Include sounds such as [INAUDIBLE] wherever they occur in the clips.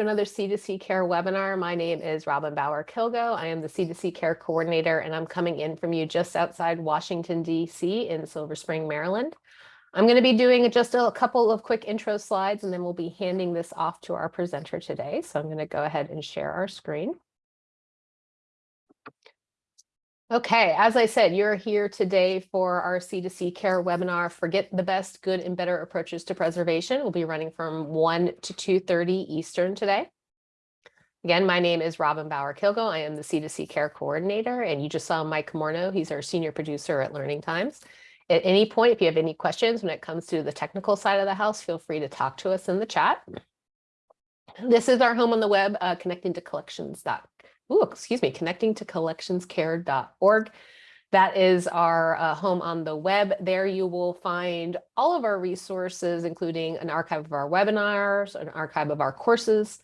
another C2C Care webinar. My name is Robin Bauer Kilgo. I am the C2C Care coordinator and I'm coming in from you just outside Washington, DC in Silver Spring, Maryland. I'm going to be doing just a couple of quick intro slides and then we'll be handing this off to our presenter today. So I'm going to go ahead and share our screen. Okay, as I said, you're here today for our C2C care webinar, Forget the Best, Good and Better Approaches to Preservation. We'll be running from 1 to 2.30 Eastern today. Again, my name is Robin Bauer Kilgo. I am the C2C care coordinator, and you just saw Mike Morno. He's our senior producer at Learning Times. At any point, if you have any questions when it comes to the technical side of the house, feel free to talk to us in the chat. This is our home on the web, uh, connecting to collections.com ooh, excuse me, connecting to collectionscare.org. That is our uh, home on the web. There you will find all of our resources, including an archive of our webinars, an archive of our courses,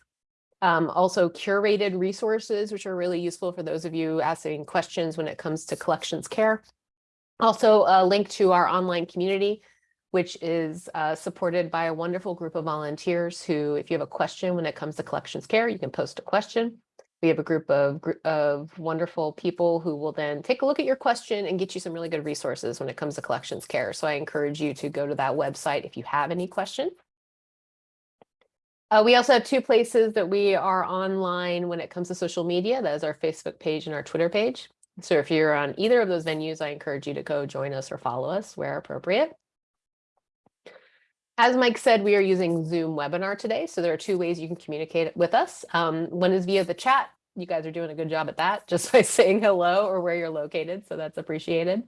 um, also curated resources, which are really useful for those of you asking questions when it comes to collections care. Also a link to our online community, which is uh, supported by a wonderful group of volunteers who, if you have a question when it comes to collections care, you can post a question. We have a group of, of wonderful people who will then take a look at your question and get you some really good resources when it comes to collections care. So I encourage you to go to that website if you have any question. Uh, we also have two places that we are online when it comes to social media. That is our Facebook page and our Twitter page. So if you're on either of those venues, I encourage you to go join us or follow us where appropriate. As Mike said, we are using Zoom webinar today. So there are two ways you can communicate with us. Um, one is via the chat. You guys are doing a good job at that [LAUGHS] just by saying hello or where you're located. So that's appreciated.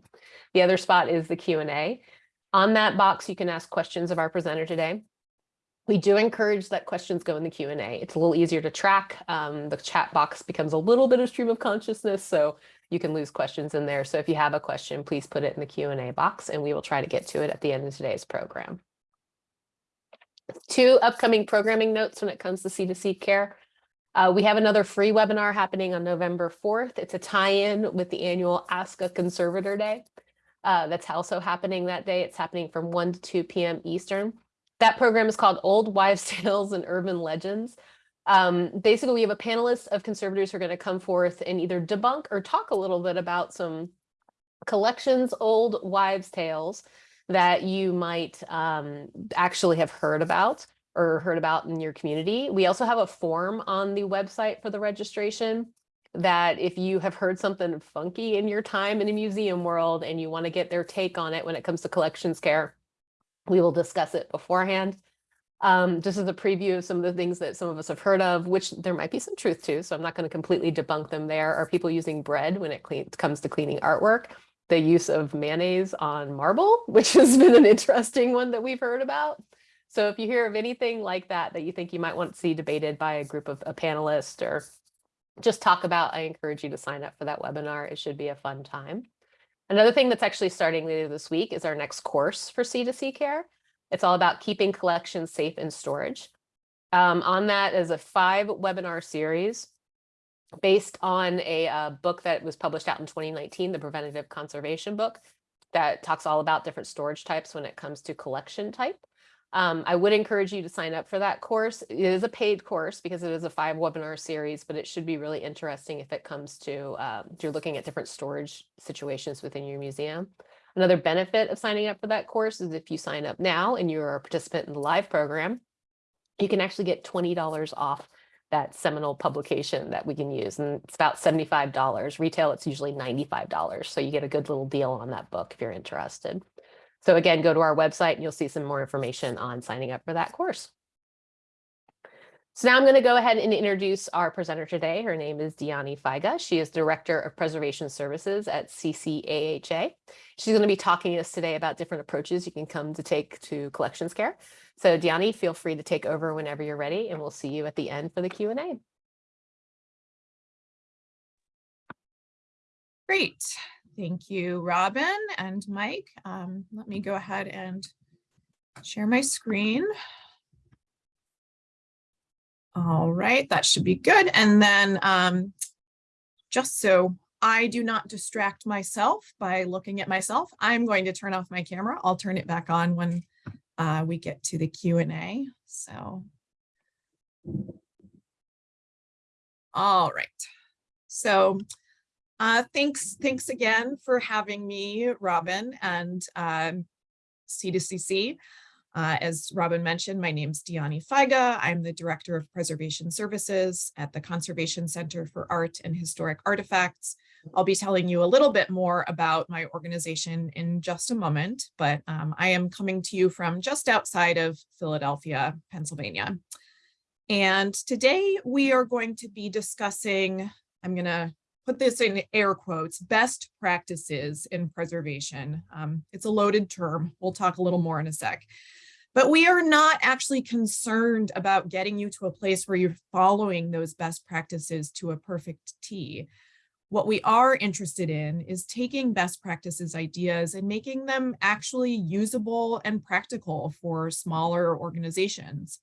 The other spot is the Q&A. On that box, you can ask questions of our presenter today. We do encourage that questions go in the Q&A. It's a little easier to track. Um, the chat box becomes a little bit of stream of consciousness, so you can lose questions in there. So if you have a question, please put it in the Q&A box and we will try to get to it at the end of today's program. Two upcoming programming notes when it comes to C2C care. Uh, we have another free webinar happening on November 4th. It's a tie-in with the annual Ask a Conservator Day. Uh, that's also happening that day. It's happening from 1 to 2 p.m. Eastern. That program is called Old Wives' [LAUGHS] Tales and Urban Legends. Um, basically, we have a panelist of conservators who are going to come forth and either debunk or talk a little bit about some collections, old wives' tales that you might um, actually have heard about or heard about in your community. We also have a form on the website for the registration that if you have heard something funky in your time in a museum world and you want to get their take on it when it comes to collections care, we will discuss it beforehand. Um, just as a preview of some of the things that some of us have heard of, which there might be some truth to, so I'm not going to completely debunk them there, are people using bread when it comes to cleaning artwork the use of mayonnaise on marble, [LAUGHS] which has been an interesting one that we've heard about. So if you hear of anything like that, that you think you might want to see debated by a group of a panelist or just talk about, I encourage you to sign up for that webinar. It should be a fun time. Another thing that's actually starting later this week is our next course for C2C care. It's all about keeping collections safe in storage. Um, on that is a five webinar series based on a uh, book that was published out in 2019, the Preventative Conservation book, that talks all about different storage types when it comes to collection type. Um, I would encourage you to sign up for that course. It is a paid course because it is a five webinar series, but it should be really interesting if it comes to um, you're looking at different storage situations within your museum. Another benefit of signing up for that course is if you sign up now and you're a participant in the live program, you can actually get $20 off that seminal publication that we can use. And it's about $75. Retail, it's usually $95. So you get a good little deal on that book if you're interested. So again, go to our website and you'll see some more information on signing up for that course. So now I'm going to go ahead and introduce our presenter today. Her name is Dyani Feige. She is Director of Preservation Services at CCAHA. She's going to be talking to us today about different approaches you can come to take to collections care. So Dyani, feel free to take over whenever you're ready, and we'll see you at the end for the Q&A. Great. Thank you, Robin and Mike. Um, let me go ahead and share my screen. All right, that should be good. And then um, just so I do not distract myself by looking at myself, I'm going to turn off my camera. I'll turn it back on when uh, we get to the Q&A. So All right. So uh, thanks, thanks again for having me, Robin and um, C2CC. Uh, as Robin mentioned, my name's Dyani Feige. I'm the Director of Preservation Services at the Conservation Center for Art and Historic Artifacts. I'll be telling you a little bit more about my organization in just a moment, but um, I am coming to you from just outside of Philadelphia, Pennsylvania. And today we are going to be discussing, I'm going to put this in air quotes, best practices in preservation. Um, it's a loaded term. We'll talk a little more in a sec. But we are not actually concerned about getting you to a place where you're following those best practices to a perfect T. What we are interested in is taking best practices ideas and making them actually usable and practical for smaller organizations.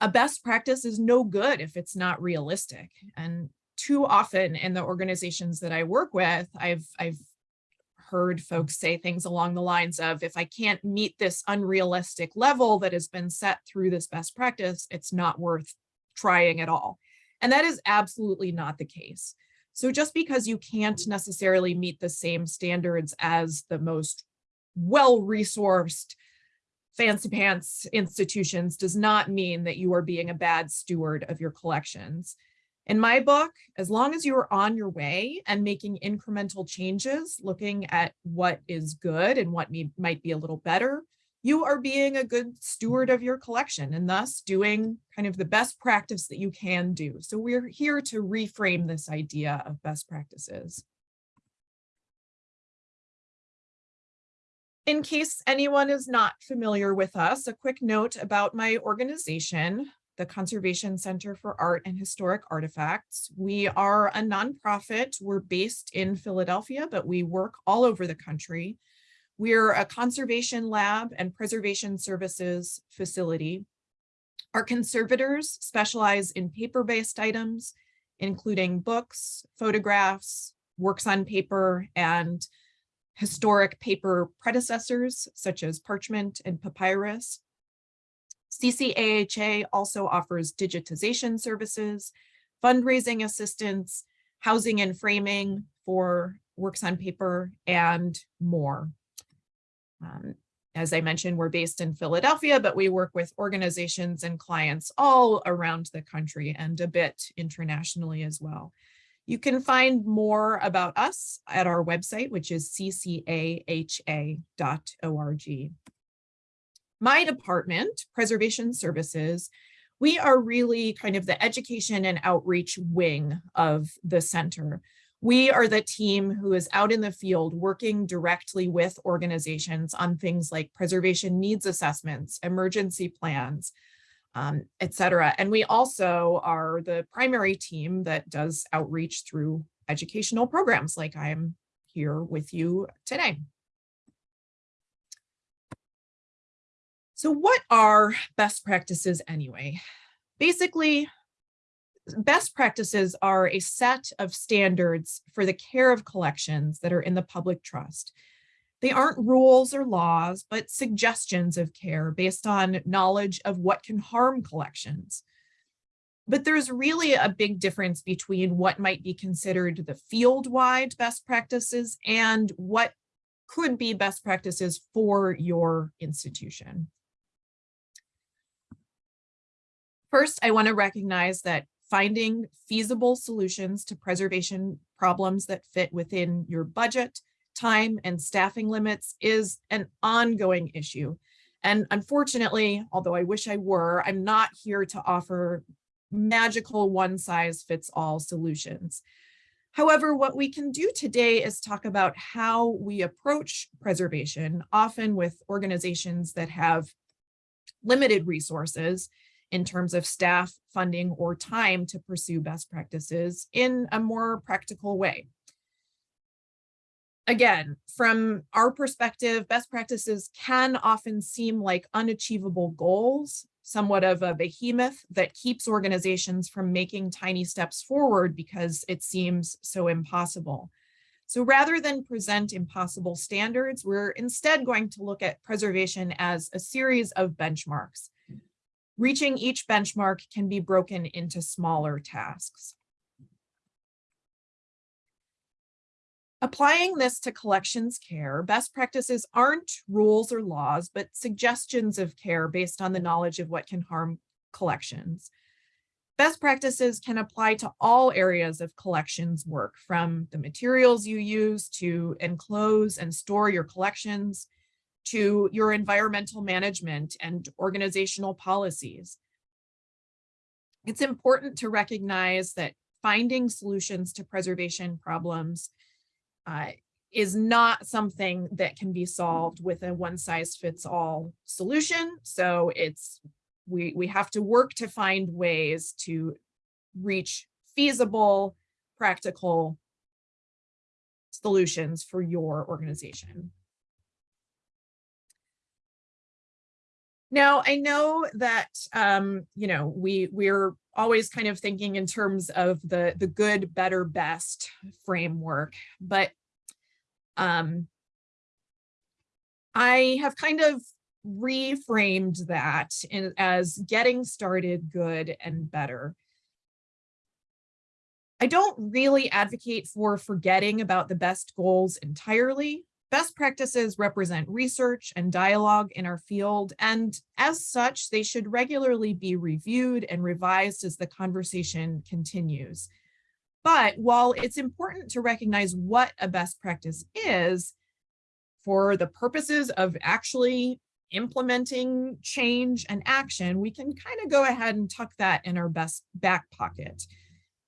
A best practice is no good if it's not realistic. And too often in the organizations that I work with, I've, I've heard folks say things along the lines of, if I can't meet this unrealistic level that has been set through this best practice, it's not worth trying at all. And that is absolutely not the case. So just because you can't necessarily meet the same standards as the most well-resourced fancy pants institutions does not mean that you are being a bad steward of your collections. In my book, as long as you are on your way and making incremental changes, looking at what is good and what might be a little better, you are being a good steward of your collection and thus doing kind of the best practice that you can do. So we're here to reframe this idea of best practices. In case anyone is not familiar with us, a quick note about my organization the Conservation Center for Art and Historic Artifacts. We are a nonprofit. We're based in Philadelphia, but we work all over the country. We're a conservation lab and preservation services facility. Our conservators specialize in paper-based items, including books, photographs, works on paper, and historic paper predecessors, such as parchment and papyrus. CCAHA also offers digitization services, fundraising assistance, housing and framing for works on paper, and more. Um, as I mentioned, we're based in Philadelphia, but we work with organizations and clients all around the country and a bit internationally as well. You can find more about us at our website, which is ccaha.org my department, Preservation Services, we are really kind of the education and outreach wing of the center. We are the team who is out in the field working directly with organizations on things like preservation needs assessments, emergency plans, um, et cetera. And we also are the primary team that does outreach through educational programs like I'm here with you today. So what are best practices anyway? Basically, best practices are a set of standards for the care of collections that are in the public trust. They aren't rules or laws, but suggestions of care based on knowledge of what can harm collections. But there's really a big difference between what might be considered the field-wide best practices and what could be best practices for your institution. First, I want to recognize that finding feasible solutions to preservation problems that fit within your budget, time, and staffing limits is an ongoing issue. And unfortunately, although I wish I were, I'm not here to offer magical one size fits all solutions. However, what we can do today is talk about how we approach preservation, often with organizations that have limited resources in terms of staff, funding, or time to pursue best practices in a more practical way. Again, from our perspective, best practices can often seem like unachievable goals, somewhat of a behemoth that keeps organizations from making tiny steps forward because it seems so impossible. So rather than present impossible standards, we're instead going to look at preservation as a series of benchmarks Reaching each benchmark can be broken into smaller tasks. Applying this to collections care, best practices aren't rules or laws, but suggestions of care based on the knowledge of what can harm collections. Best practices can apply to all areas of collections work, from the materials you use to enclose and store your collections, to your environmental management and organizational policies. It's important to recognize that finding solutions to preservation problems uh, is not something that can be solved with a one size fits all solution. So it's we, we have to work to find ways to reach feasible, practical solutions for your organization. Now, I know that, um, you know, we, we're always kind of thinking in terms of the, the good, better, best framework, but um, I have kind of reframed that in, as getting started good and better. I don't really advocate for forgetting about the best goals entirely. Best practices represent research and dialogue in our field, and as such, they should regularly be reviewed and revised as the conversation continues. But while it's important to recognize what a best practice is, for the purposes of actually implementing change and action, we can kind of go ahead and tuck that in our best back pocket.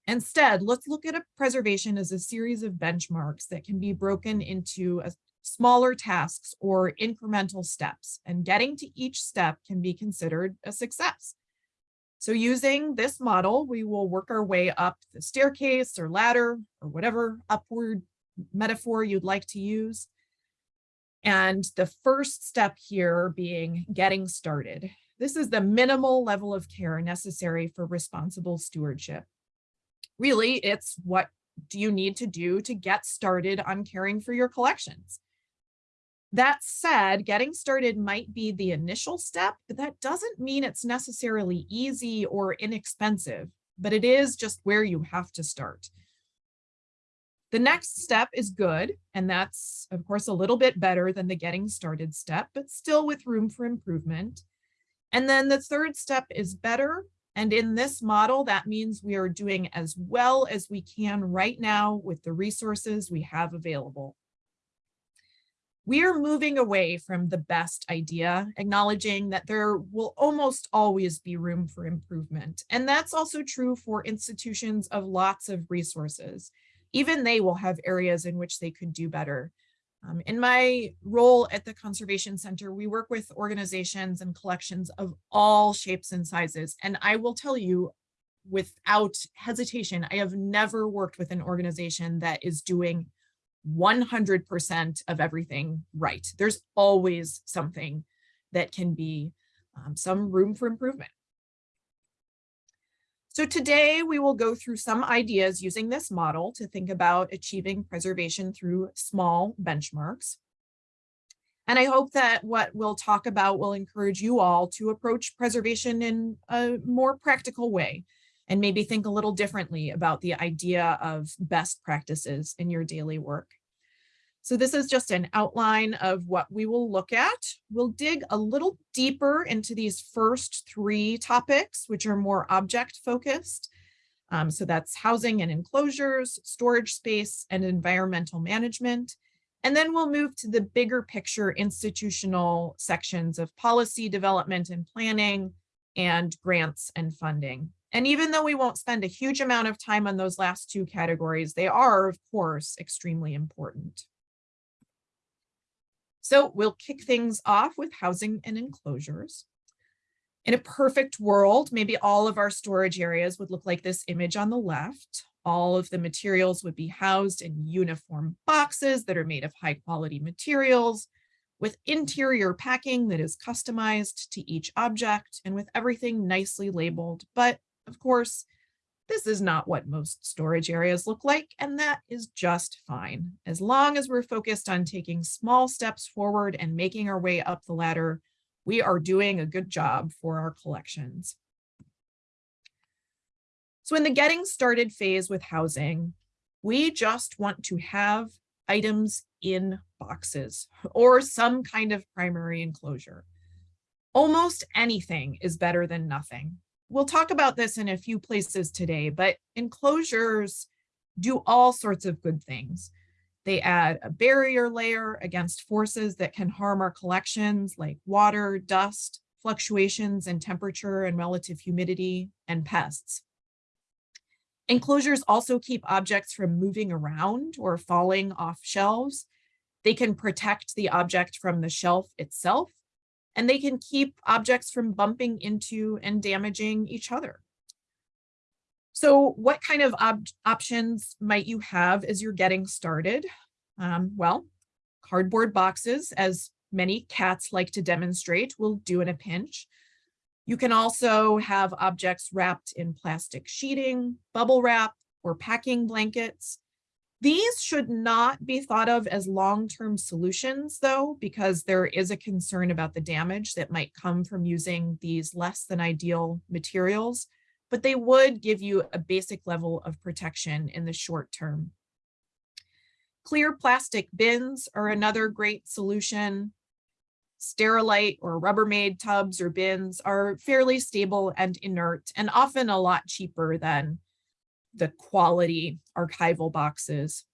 Instead, let's look at a preservation as a series of benchmarks that can be broken into a smaller tasks or incremental steps, and getting to each step can be considered a success. So using this model, we will work our way up the staircase or ladder or whatever upward metaphor you'd like to use. And the first step here being getting started. This is the minimal level of care necessary for responsible stewardship. Really, it's what do you need to do to get started on caring for your collections? That said, getting started might be the initial step, but that doesn't mean it's necessarily easy or inexpensive, but it is just where you have to start. The next step is good, and that's, of course, a little bit better than the getting started step, but still with room for improvement. And then the third step is better. And in this model, that means we are doing as well as we can right now with the resources we have available. We are moving away from the best idea, acknowledging that there will almost always be room for improvement. And that's also true for institutions of lots of resources even they will have areas in which they could do better. Um, in my role at the Conservation Center, we work with organizations and collections of all shapes and sizes. And I will tell you without hesitation, I have never worked with an organization that is doing 100% of everything right. There's always something that can be um, some room for improvement. So today we will go through some ideas using this model to think about achieving preservation through small benchmarks. And I hope that what we'll talk about will encourage you all to approach preservation in a more practical way and maybe think a little differently about the idea of best practices in your daily work. So this is just an outline of what we will look at. We'll dig a little deeper into these first three topics, which are more object focused. Um, so that's housing and enclosures, storage space, and environmental management. And then we'll move to the bigger picture institutional sections of policy development and planning and grants and funding. And even though we won't spend a huge amount of time on those last two categories, they are, of course, extremely important. So we'll kick things off with housing and enclosures. In a perfect world, maybe all of our storage areas would look like this image on the left. All of the materials would be housed in uniform boxes that are made of high quality materials with interior packing that is customized to each object and with everything nicely labeled. But of course, this is not what most storage areas look like, and that is just fine. As long as we're focused on taking small steps forward and making our way up the ladder, We are doing a good job for our collections. So in the getting started phase with housing, we just want to have items in boxes or some kind of primary enclosure. Almost anything is better than nothing. We'll talk about this in a few places today, but enclosures do all sorts of good things. They add a barrier layer against forces that can harm our collections like water, dust, fluctuations in temperature and relative humidity, and pests. Enclosures also keep objects from moving around or falling off shelves. They can protect the object from the shelf itself, and they can keep objects from bumping into and damaging each other. So what kind of op options might you have as you're getting started? Um, well, cardboard boxes, as many cats like to demonstrate, will do in a pinch. You can also have objects wrapped in plastic sheeting, bubble wrap, or packing blankets. These should not be thought of as long-term solutions though, because there is a concern about the damage that might come from using these less than ideal materials, but they would give you a basic level of protection in the short term. Clear plastic bins are another great solution. Sterilite or Rubbermaid tubs or bins are fairly stable and inert and often a lot cheaper than the quality archival boxes.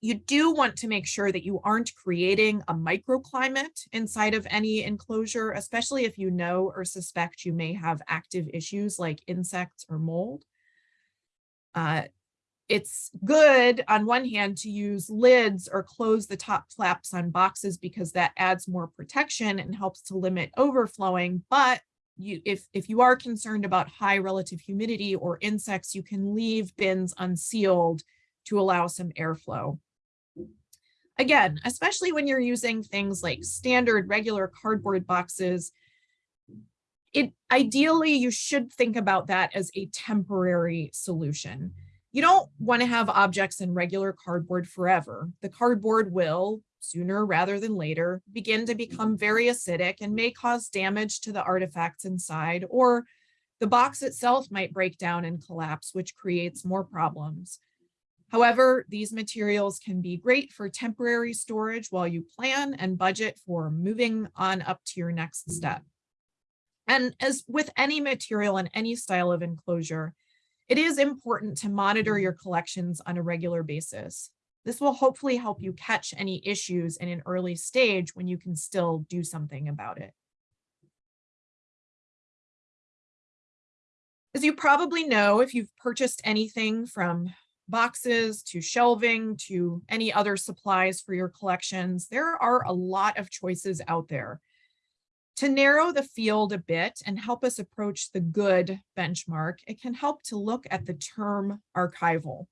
You do want to make sure that you aren't creating a microclimate inside of any enclosure, especially if you know or suspect you may have active issues like insects or mold. Uh, it's good on one hand to use lids or close the top flaps on boxes because that adds more protection and helps to limit overflowing. But you, if, if you are concerned about high relative humidity or insects, you can leave bins unsealed to allow some airflow. Again, especially when you're using things like standard regular cardboard boxes, it ideally you should think about that as a temporary solution. You don't want to have objects in regular cardboard forever. The cardboard will, sooner rather than later, begin to become very acidic and may cause damage to the artifacts inside, or the box itself might break down and collapse, which creates more problems. However, these materials can be great for temporary storage while you plan and budget for moving on up to your next step. And as with any material and any style of enclosure, it is important to monitor your collections on a regular basis. This will hopefully help you catch any issues in an early stage when you can still do something about it. As you probably know, if you've purchased anything from boxes to shelving to any other supplies for your collections, there are a lot of choices out there. To narrow the field a bit and help us approach the good benchmark, it can help to look at the term archival.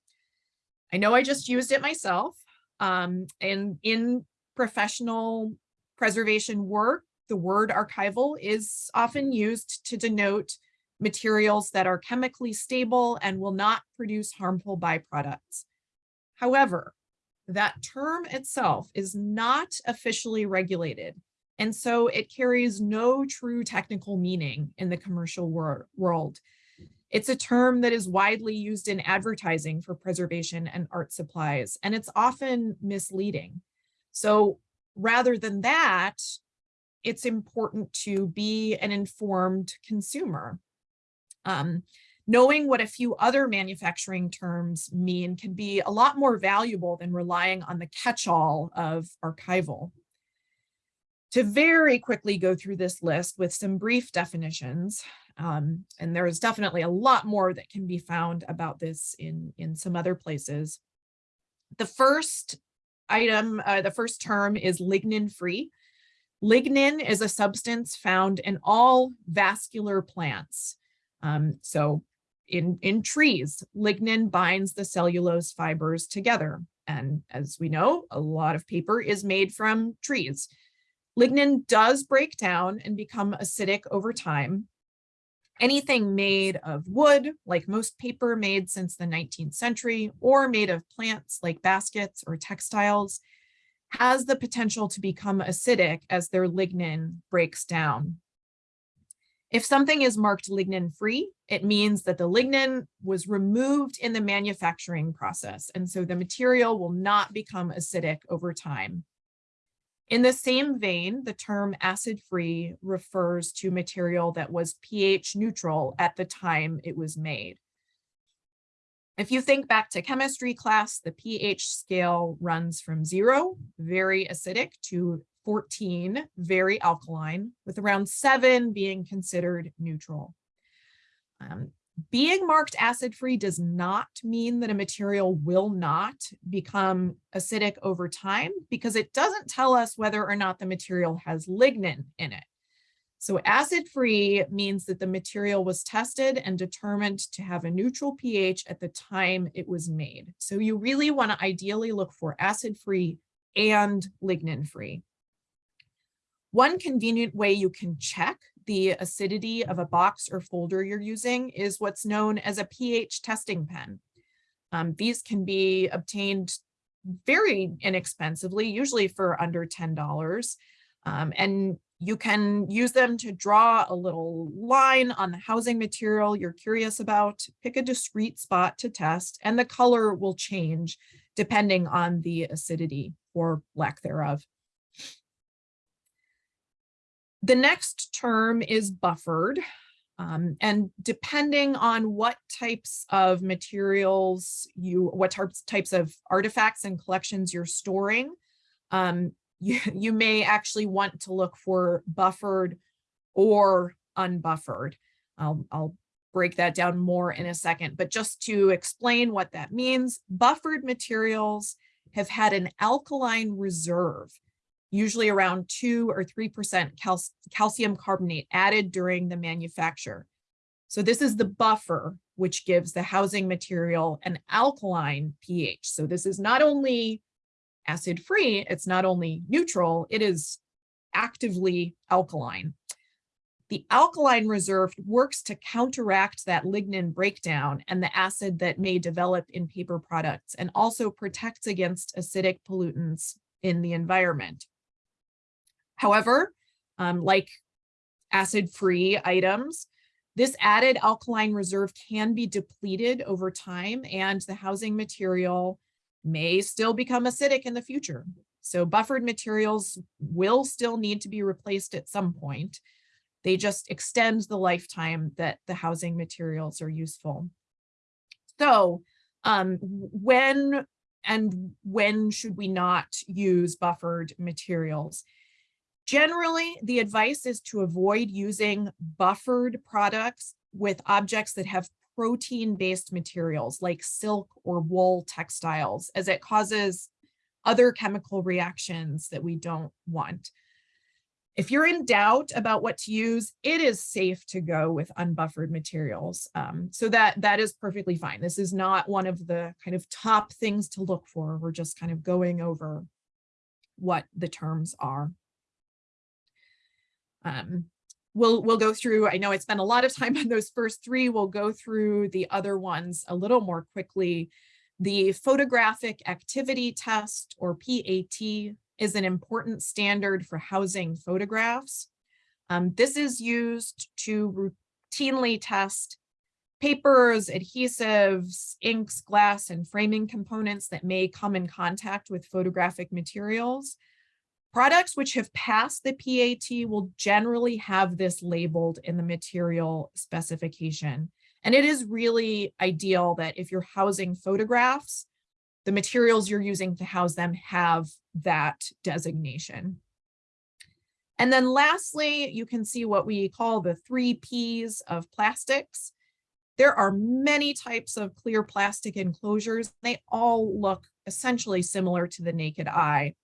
I know I just used it myself um, and in professional preservation work, the word archival is often used to denote materials that are chemically stable and will not produce harmful byproducts. However, that term itself is not officially regulated and so it carries no true technical meaning in the commercial wor world. It's a term that is widely used in advertising for preservation and art supplies, and it's often misleading. So rather than that, it's important to be an informed consumer. Um, knowing what a few other manufacturing terms mean can be a lot more valuable than relying on the catch-all of archival to very quickly go through this list with some brief definitions. Um, and there is definitely a lot more that can be found about this in, in some other places. The first item, uh, the first term is lignin free. Lignin is a substance found in all vascular plants. Um, so in, in trees, lignin binds the cellulose fibers together. And as we know, a lot of paper is made from trees. Lignin does break down and become acidic over time. Anything made of wood, like most paper made since the 19th century, or made of plants like baskets or textiles, has the potential to become acidic as their lignin breaks down. If something is marked lignin free, it means that the lignin was removed in the manufacturing process. And so the material will not become acidic over time. In the same vein, the term acid free refers to material that was pH neutral at the time it was made. If you think back to chemistry class, the pH scale runs from zero, very acidic, to 14, very alkaline, with around seven being considered neutral. Um, being marked acid-free does not mean that a material will not become acidic over time because it doesn't tell us whether or not the material has lignin in it. So acid-free means that the material was tested and determined to have a neutral pH at the time it was made. So you really want to ideally look for acid-free and lignin-free. One convenient way you can check the acidity of a box or folder you're using is what's known as a pH testing pen. Um, these can be obtained very inexpensively, usually for under $10. Um, and you can use them to draw a little line on the housing material you're curious about, pick a discrete spot to test, and the color will change depending on the acidity or lack thereof. The next term is buffered. Um, and depending on what types of materials you, what types, of artifacts and collections you're storing, um, [LAUGHS] you, you may actually want to look for buffered or unbuffered. I'll, I'll break that down more in a second, but just to explain what that means, buffered materials have had an alkaline reserve usually around two or 3% cal calcium carbonate added during the manufacture. So this is the buffer, which gives the housing material an alkaline pH. So this is not only acid-free, it's not only neutral, it is actively alkaline. The alkaline reserve works to counteract that lignin breakdown and the acid that may develop in paper products and also protects against acidic pollutants in the environment. However, um, like acid-free items, this added alkaline reserve can be depleted over time and the housing material may still become acidic in the future. So buffered materials will still need to be replaced at some point. They just extend the lifetime that the housing materials are useful. So um, when and when should we not use buffered materials? Generally, the advice is to avoid using buffered products with objects that have protein-based materials like silk or wool textiles, as it causes other chemical reactions that we don't want. If you're in doubt about what to use, it is safe to go with unbuffered materials. Um, so that, that is perfectly fine. This is not one of the kind of top things to look for. We're just kind of going over what the terms are. Um, we'll we'll go through, I know I spent a lot of time [LAUGHS] on those first three, we'll go through the other ones a little more quickly. The photographic activity test or PAT is an important standard for housing photographs. Um, this is used to routinely test papers, adhesives, inks, glass, and framing components that may come in contact with photographic materials. Products which have passed the PAT will generally have this labeled in the material specification. And it is really ideal that if you're housing photographs, the materials you're using to house them have that designation. And then lastly, you can see what we call the three Ps of plastics. There are many types of clear plastic enclosures. They all look essentially similar to the naked eye.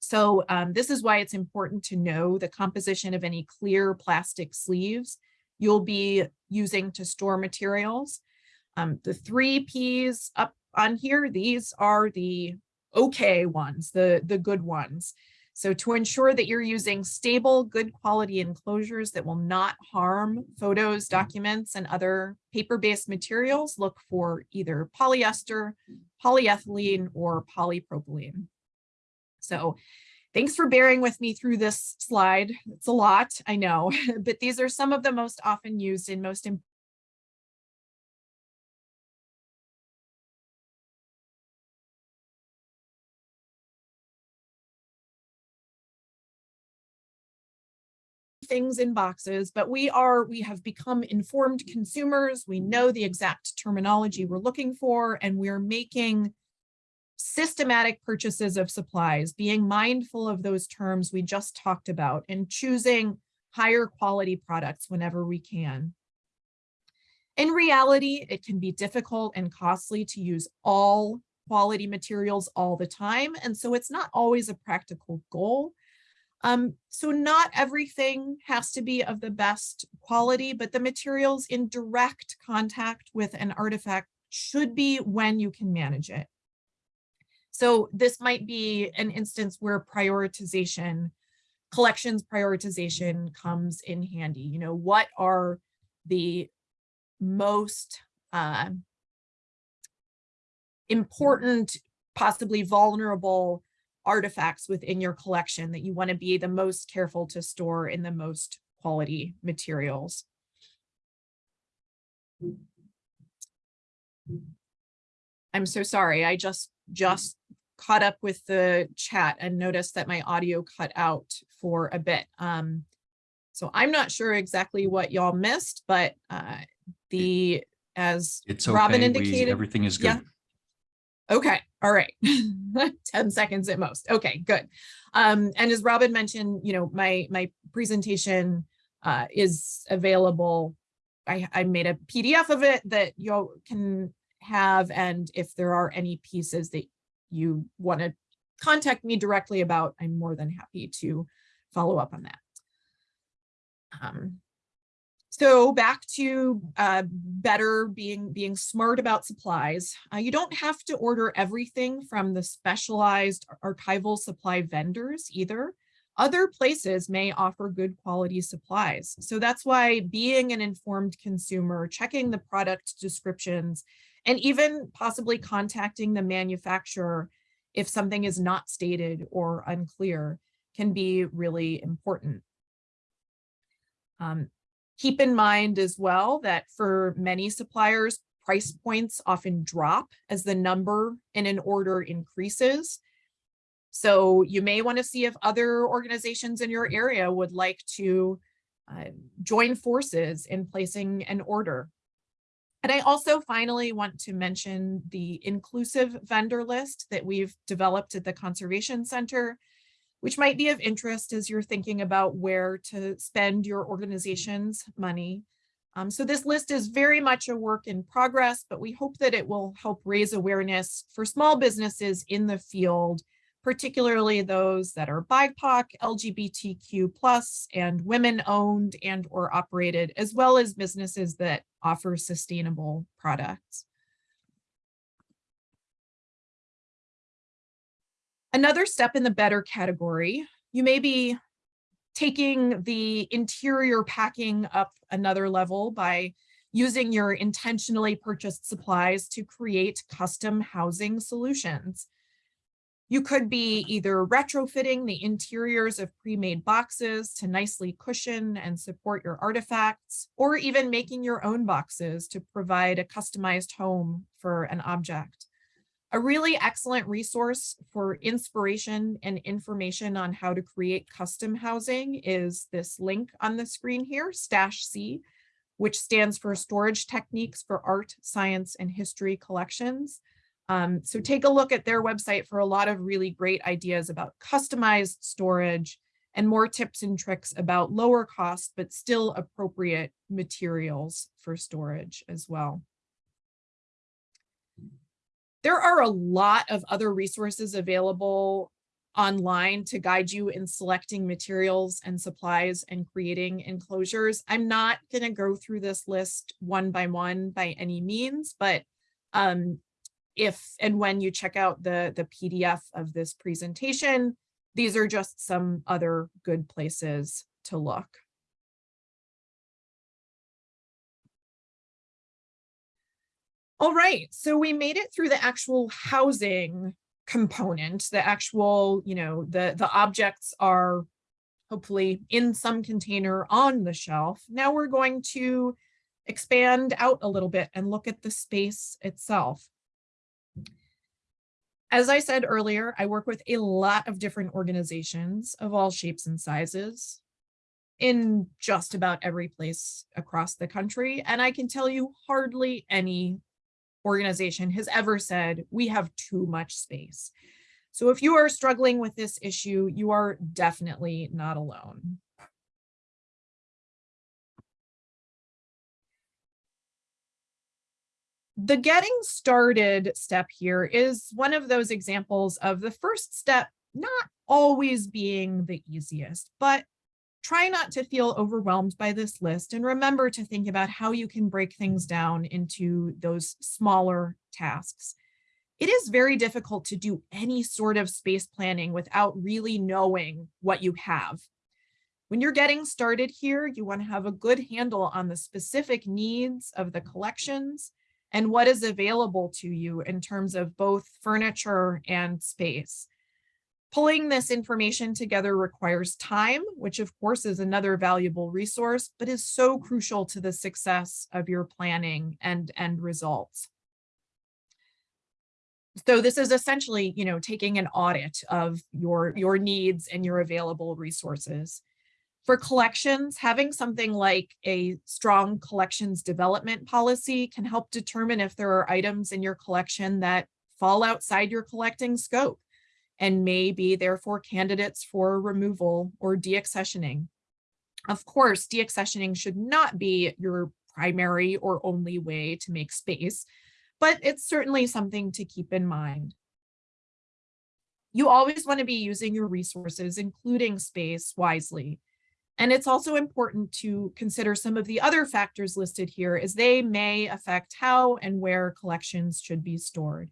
So um, this is why it's important to know the composition of any clear plastic sleeves you'll be using to store materials. Um, the three Ps up on here, these are the okay ones, the, the good ones. So to ensure that you're using stable, good quality enclosures that will not harm photos, documents, and other paper-based materials, look for either polyester, polyethylene, or polypropylene. So thanks for bearing with me through this slide. It's a lot, I know, [LAUGHS] but these are some of the most often used and most im- things in boxes, but we are, we have become informed consumers. We know the exact terminology we're looking for, and we're making systematic purchases of supplies, being mindful of those terms we just talked about and choosing higher quality products whenever we can. In reality, it can be difficult and costly to use all quality materials all the time. And so it's not always a practical goal. Um, so not everything has to be of the best quality, but the materials in direct contact with an artifact should be when you can manage it. So this might be an instance where prioritization, collections prioritization comes in handy. You know, what are the most uh, important, possibly vulnerable artifacts within your collection that you want to be the most careful to store in the most quality materials. I'm so sorry. I just just caught up with the chat and noticed that my audio cut out for a bit. Um, so I'm not sure exactly what y'all missed, but uh, the as It's Robin okay. We, indicated. everything is good. yeah. good. Okay, all right. [LAUGHS] 10 seconds at most. Okay, good. Um, and as Robin mentioned, you know, my my presentation uh, is available. I, I made a PDF of it that y'all can have. And if there are any pieces that you want to contact me directly about, I'm more than happy to follow up on that. Um, so back to uh, better being being smart about supplies. Uh, you don't have to order everything from the specialized archival supply vendors either. Other places may offer good quality supplies. So that's why being an informed consumer, checking the product descriptions, and even possibly contacting the manufacturer if something is not stated or unclear can be really important. Um, Keep in mind as well that for many suppliers, price points often drop as the number in an order increases. So you may want to see if other organizations in your area would like to uh, join forces in placing an order. And I also finally want to mention the inclusive vendor list that we've developed at the Conservation Center which might be of interest as you're thinking about where to spend your organization's money. Um, so this list is very much a work in progress, but we hope that it will help raise awareness for small businesses in the field, particularly those that are BIPOC, LGBTQ plus, and women owned and or operated, as well as businesses that offer sustainable products. Another step in the better category, you may be taking the interior packing up another level by using your intentionally purchased supplies to create custom housing solutions. You could be either retrofitting the interiors of pre-made boxes to nicely cushion and support your artifacts, or even making your own boxes to provide a customized home for an object. A really excellent resource for inspiration and information on how to create custom housing is this link on the screen here, Stash C, which stands for Storage Techniques for Art, Science, and History Collections. Um, so take a look at their website for a lot of really great ideas about customized storage and more tips and tricks about lower cost, but still appropriate materials for storage as well. There are a lot of other resources available online to guide you in selecting materials and supplies and creating enclosures. I'm not going to go through this list one by one by any means, but um, if and when you check out the, the PDF of this presentation, these are just some other good places to look. All right, so we made it through the actual housing component, the actual, you know, the, the objects are hopefully in some container on the shelf. Now we're going to expand out a little bit and look at the space itself. As I said earlier, I work with a lot of different organizations of all shapes and sizes in just about every place across the country. And I can tell you hardly any organization has ever said, we have too much space. So if you are struggling with this issue, you are definitely not alone. The getting started step here is one of those examples of the first step not always being the easiest, but try not to feel overwhelmed by this list and remember to think about how you can break things down into those smaller tasks. It is very difficult to do any sort of space planning without really knowing what you have. When you're getting started here, you want to have a good handle on the specific needs of the collections and what is available to you in terms of both furniture and space. Pulling this information together requires time, which of course is another valuable resource, but is so crucial to the success of your planning and end results. So this is essentially, you know, taking an audit of your, your needs and your available resources. For collections, having something like a strong collections development policy can help determine if there are items in your collection that fall outside your collecting scope and may be therefore candidates for removal or deaccessioning. Of course, deaccessioning should not be your primary or only way to make space, but it's certainly something to keep in mind. You always want to be using your resources, including space, wisely. And it's also important to consider some of the other factors listed here as they may affect how and where collections should be stored.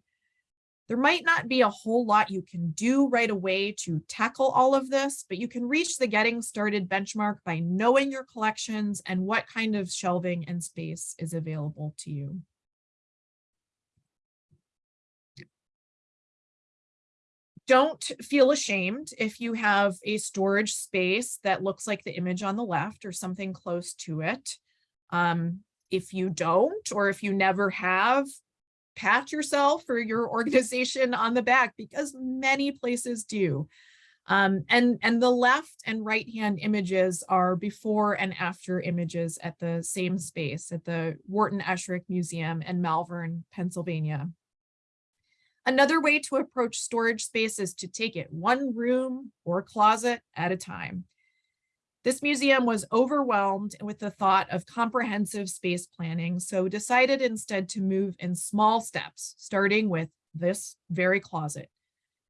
There might not be a whole lot you can do right away to tackle all of this, but you can reach the getting started benchmark by knowing your collections and what kind of shelving and space is available to you. Don't feel ashamed if you have a storage space that looks like the image on the left or something close to it. Um, if you don't, or if you never have, pat yourself or your [LAUGHS] organization on the back because many places do. Um, and, and the left and right hand images are before and after images at the same space at the Wharton Esherick Museum in Malvern, Pennsylvania. Another way to approach storage space is to take it one room or closet at a time. This museum was overwhelmed with the thought of comprehensive space planning, so decided instead to move in small steps, starting with this very closet.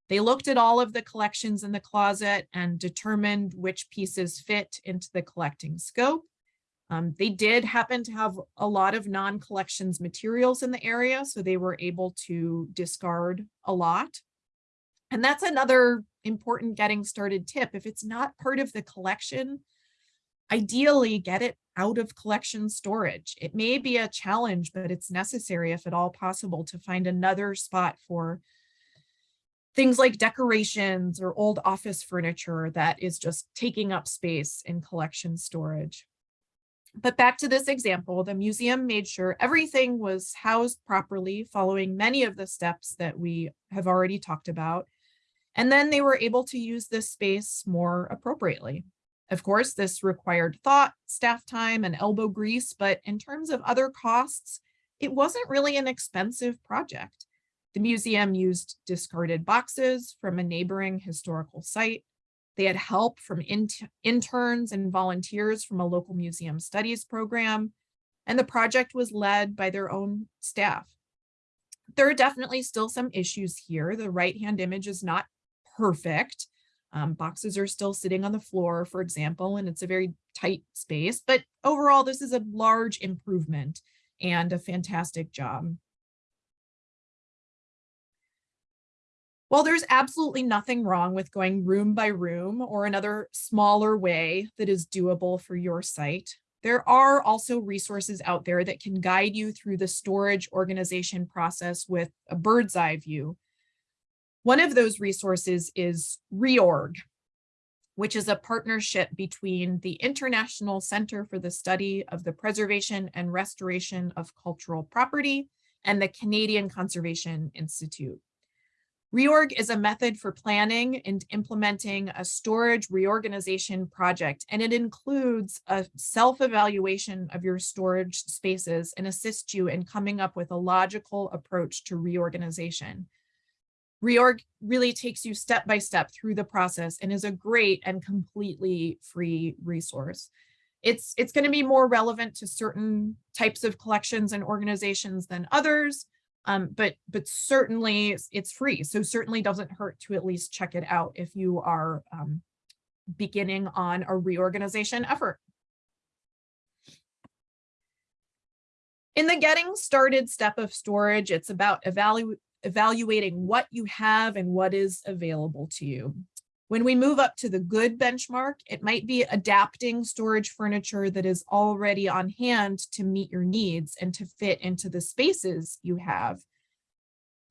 They looked at all of the collections in the closet and determined which pieces fit into the collecting scope. Um, they did happen to have a lot of non-collections materials in the area, so they were able to discard a lot. And that's another important getting started tip. If it's not part of the collection, ideally get it out of collection storage. It may be a challenge, but it's necessary if at all possible to find another spot for things like decorations or old office furniture that is just taking up space in collection storage. But back to this example, the museum made sure everything was housed properly following many of the steps that we have already talked about. And then they were able to use this space more appropriately. Of course, this required thought, staff time, and elbow grease, but in terms of other costs, it wasn't really an expensive project. The museum used discarded boxes from a neighboring historical site. They had help from in interns and volunteers from a local museum studies program, and the project was led by their own staff. There are definitely still some issues here. The right-hand image is not perfect. Um, boxes are still sitting on the floor, for example, and it's a very tight space. But overall, this is a large improvement and a fantastic job. While there's absolutely nothing wrong with going room by room or another smaller way that is doable for your site, there are also resources out there that can guide you through the storage organization process with a bird's eye view One of those resources is REORG, which is a partnership between the International Center for the Study of the Preservation and Restoration of Cultural Property and the Canadian Conservation Institute. Reorg is a method for planning and implementing a storage reorganization project, and it includes a self-evaluation of your storage spaces and assists you in coming up with a logical approach to reorganization. Reorg really takes you step by step through the process and is a great and completely free resource. It's, it's going to be more relevant to certain types of collections and organizations than others, um, but, but certainly it's, free. So certainly doesn't hurt to at least check it out if you are um, beginning on a reorganization effort. In the getting started step of storage, it's about evalu evaluating what you have and what is available to you. When we move up to the good benchmark, it might be adapting storage furniture that is already on hand to meet your needs and to fit into the spaces you have.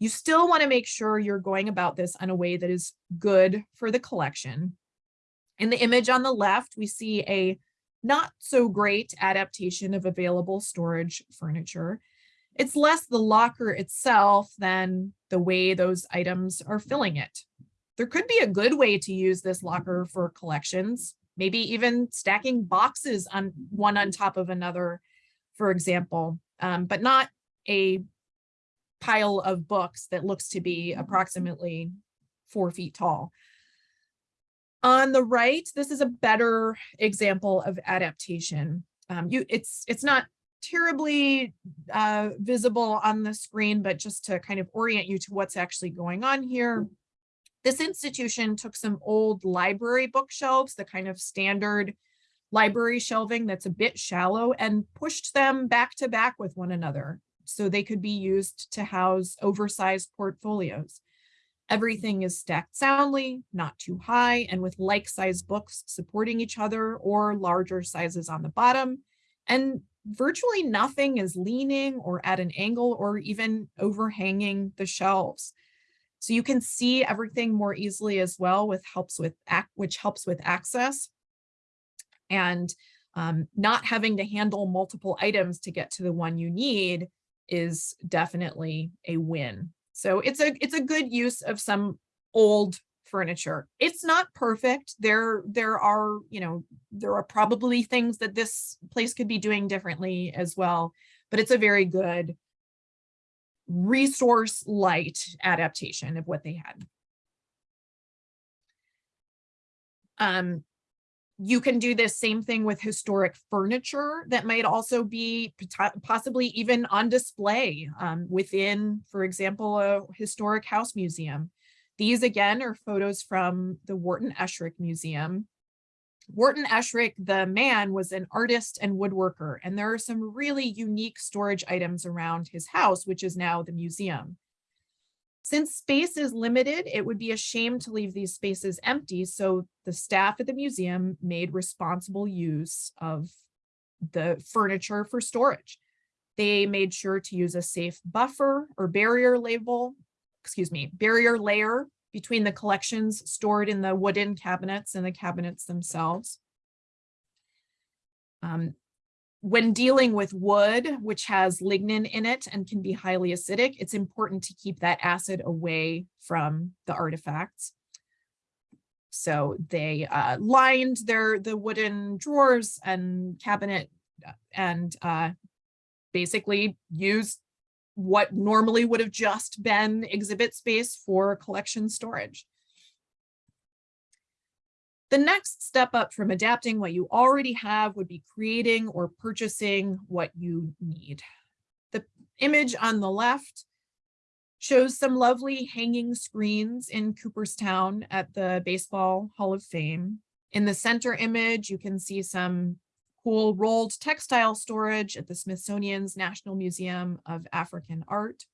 You still want to make sure you're going about this in a way that is good for the collection. In the image on the left, we see a not so great adaptation of available storage furniture. It's less the locker itself than the way those items are filling it. There could be a good way to use this locker for collections, maybe even stacking boxes on one on top of another, for example, um, but not a pile of books that looks to be approximately four feet tall. On the right, this is a better example of adaptation. Um, you, it's, it's not terribly uh, visible on the screen, but just to kind of orient you to what's actually going on here. This institution took some old library bookshelves, the kind of standard library shelving that's a bit shallow and pushed them back to back with one another so they could be used to house oversized portfolios. Everything is stacked soundly, not too high, and with like-sized books supporting each other or larger sizes on the bottom. And virtually nothing is leaning or at an angle or even overhanging the shelves. So you can see everything more easily as well with helps with which helps with access and um, not having to handle multiple items to get to the one you need is definitely a win. So it's a it's a good use of some old furniture. It's not perfect. There, there are, you know, there are probably things that this place could be doing differently as well, but it's a very good resource light adaptation of what they had. Um, you can do this same thing with historic furniture that might also be possibly even on display um, within, for example, a historic house museum. These again are photos from the Wharton Esherick Museum. Wharton Esherick, the man, was an artist and woodworker, and there are some really unique storage items around his house, which is now the museum. Since space is limited, it would be a shame to leave these spaces empty, so the staff at the museum made responsible use of the furniture for storage. They made sure to use a safe buffer or barrier label excuse me, barrier layer between the collections stored in the wooden cabinets and the cabinets themselves. Um, when dealing with wood, which has lignin in it and can be highly acidic, it's important to keep that acid away from the artifacts. So they uh, lined their the wooden drawers and cabinet uh, and uh, basically used what normally would have just been exhibit space for collection storage. The next step up from adapting what you already have would be creating or purchasing what you need. The image on the left shows some lovely hanging screens in Cooperstown at the Baseball Hall of Fame. In the center image, you can see some cool rolled textile storage at the Smithsonian's National Museum of African Art.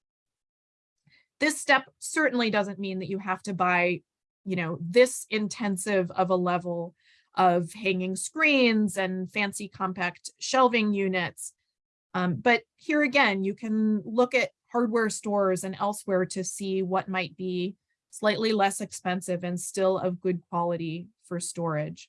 This step certainly doesn't mean that you have to buy, you know, this intensive of a level of hanging screens and fancy compact shelving units. Um, but here again, you can look at hardware stores and elsewhere to see what might be slightly less expensive and still of good quality for storage.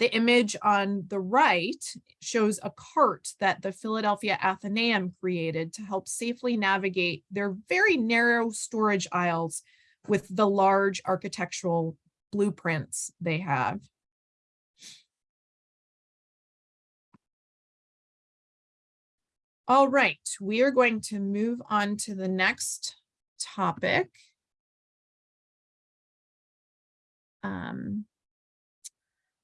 The image on the right shows a cart that the Philadelphia Athenaeum created to help safely navigate their very narrow storage aisles with the large architectural blueprints they have. All right, we are going to move on to the next topic. Um,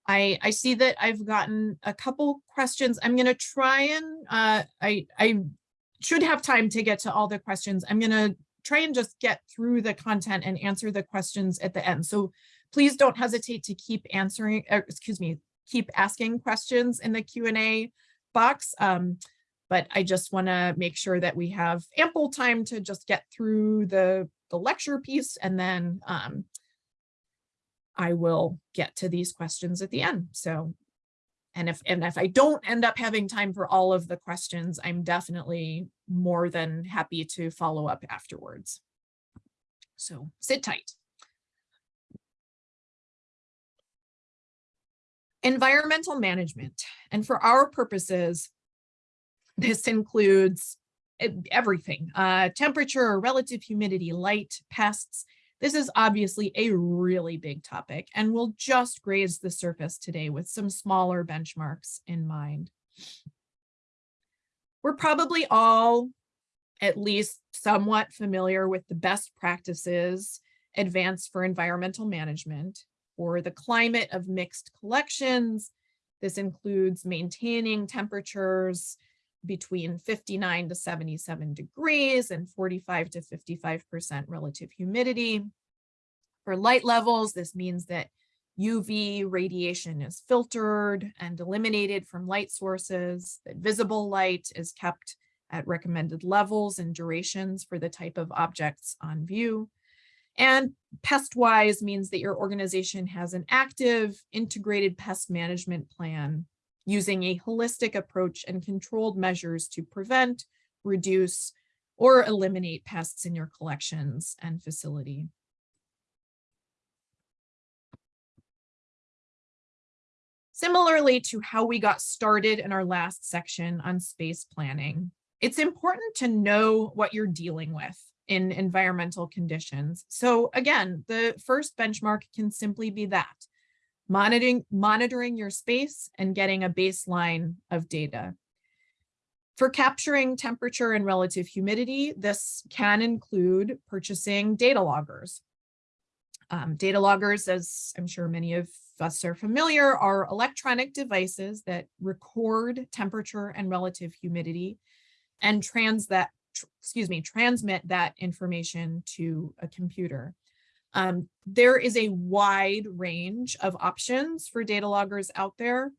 I, I see that I've gotten a couple questions. I'm going to try and uh, I, I should have time to get to all the questions. I'm going to try and just get through the content and answer the questions at the end. So please don't hesitate to keep answering, uh, excuse me, keep asking questions in the Q&A box. Um, but I just want to make sure that we have ample time to just get through the, the lecture piece and then um, I will get to these questions at the end. So, and if, and if I don't end up having time for all of the questions, I'm definitely more than happy to follow up afterwards. So sit tight. Environmental management. And for our purposes, this includes everything, uh, temperature, relative humidity, light, pests. This is obviously a really big topic and we'll just graze the surface today with some smaller benchmarks in mind. We're probably all at least somewhat familiar with the best practices advanced for environmental management or the climate of mixed collections. This includes maintaining temperatures between 59 to 77 degrees and 45 to 55% relative humidity. For light levels, this means that UV radiation is filtered and eliminated from light sources, that visible light is kept at recommended levels and durations for the type of objects on view. And pest-wise means that your organization has an active integrated pest management plan using a holistic approach and controlled measures to prevent, reduce, or eliminate pests in your collections and facility. Similarly to how we got started in our last section on space planning, it's important to know what you're dealing with in environmental conditions. So again, the first benchmark can simply be that, monitoring, monitoring your space and getting a baseline of data. For capturing temperature and relative humidity, this can include purchasing data loggers. Um, data loggers, as I'm sure many of us are familiar, are electronic devices that record temperature and relative humidity and trans that, tr excuse me, transmit that information to a computer. Um, there is a wide range of options for data loggers out there.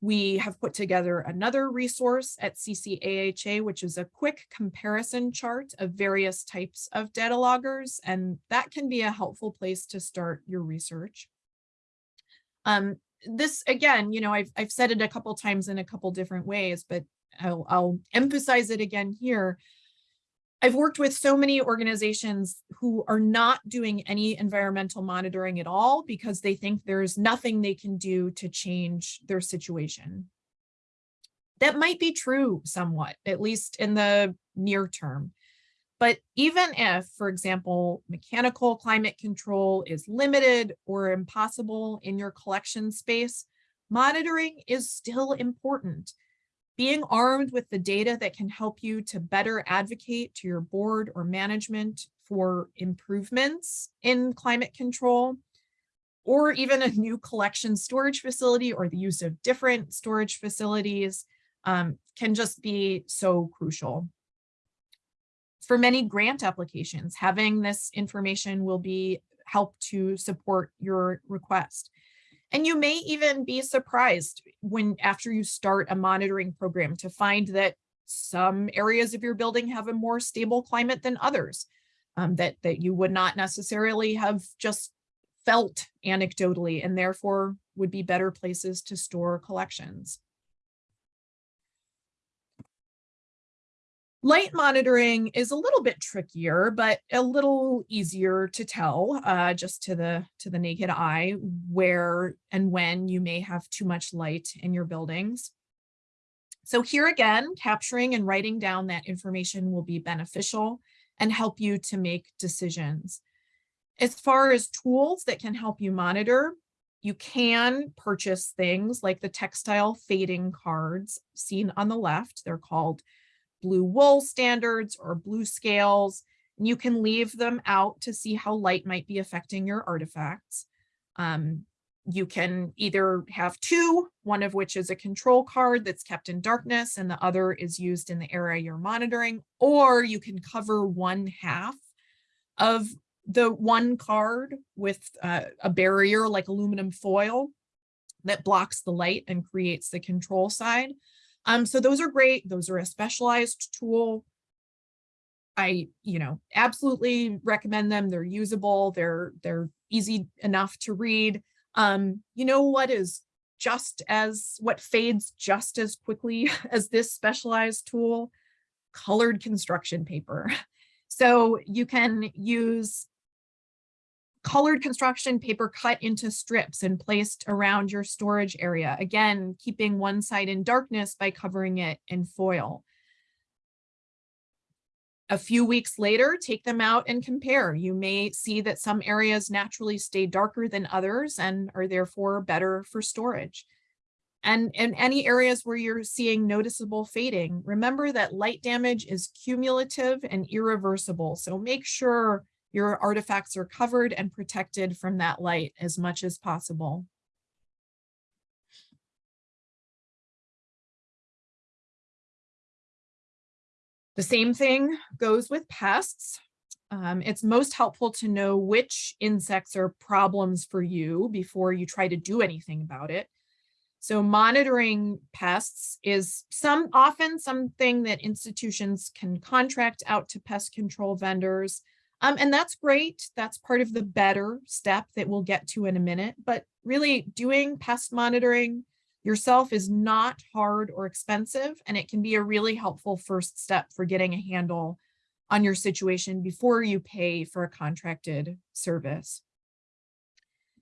We have put together another resource at CCAHA, which is a quick comparison chart of various types of data loggers, and that can be a helpful place to start your research. Um, this, again, you know, I've, I've said it a couple times in a couple different ways, but I'll, I'll emphasize it again here. I've worked with so many organizations who are not doing any environmental monitoring at all because they think there's nothing they can do to change their situation. That might be true somewhat, at least in the near term. But even if, for example, mechanical climate control is limited or impossible in your collection space, monitoring is still important being armed with the data that can help you to better advocate to your board or management for improvements in climate control, or even a new collection storage facility or the use of different storage facilities um, can just be so crucial. For many grant applications, having this information will be help to support your request. And you may even be surprised when after you start a monitoring program to find that some areas of your building have a more stable climate than others um, that, that you would not necessarily have just felt anecdotally and therefore would be better places to store collections. Light monitoring is a little bit trickier, but a little easier to tell uh, just to the to the naked eye where and when you may have too much light in your buildings. So here again, capturing and writing down that information will be beneficial and help you to make decisions. As far as tools that can help you monitor, you can purchase things like the textile fading cards seen on the left. They're called blue wool standards or blue scales. And you can leave them out to see how light might be affecting your artifacts. Um, you can either have two, one of which is a control card that's kept in darkness and the other is used in the area you're monitoring, or you can cover one half of the one card with uh, a barrier like aluminum foil that blocks the light and creates the control side. Um, so those are great. Those are a specialized tool. I, you know, absolutely recommend them. They're usable. They're, they're easy enough to read. Um, you know what is just as, what fades just as quickly [LAUGHS] as this specialized tool? Colored construction paper. [LAUGHS] So you can use colored construction paper cut into strips and placed around your storage area. Again, keeping one side in darkness by covering it in foil. A few weeks later, take them out and compare. You may see that some areas naturally stay darker than others and are therefore better for storage. And in any areas where you're seeing noticeable fading, remember that light damage is cumulative and irreversible. So make sure your artifacts are covered and protected from that light as much as possible. The same thing goes with pests. Um, it's most helpful to know which insects are problems for you before you try to do anything about it. So monitoring pests is some often something that institutions can contract out to pest control vendors. Um, and that's great. That's part of the better step that we'll get to in a minute. But really doing pest monitoring yourself is not hard or expensive, and it can be a really helpful first step for getting a handle on your situation before you pay for a contracted service.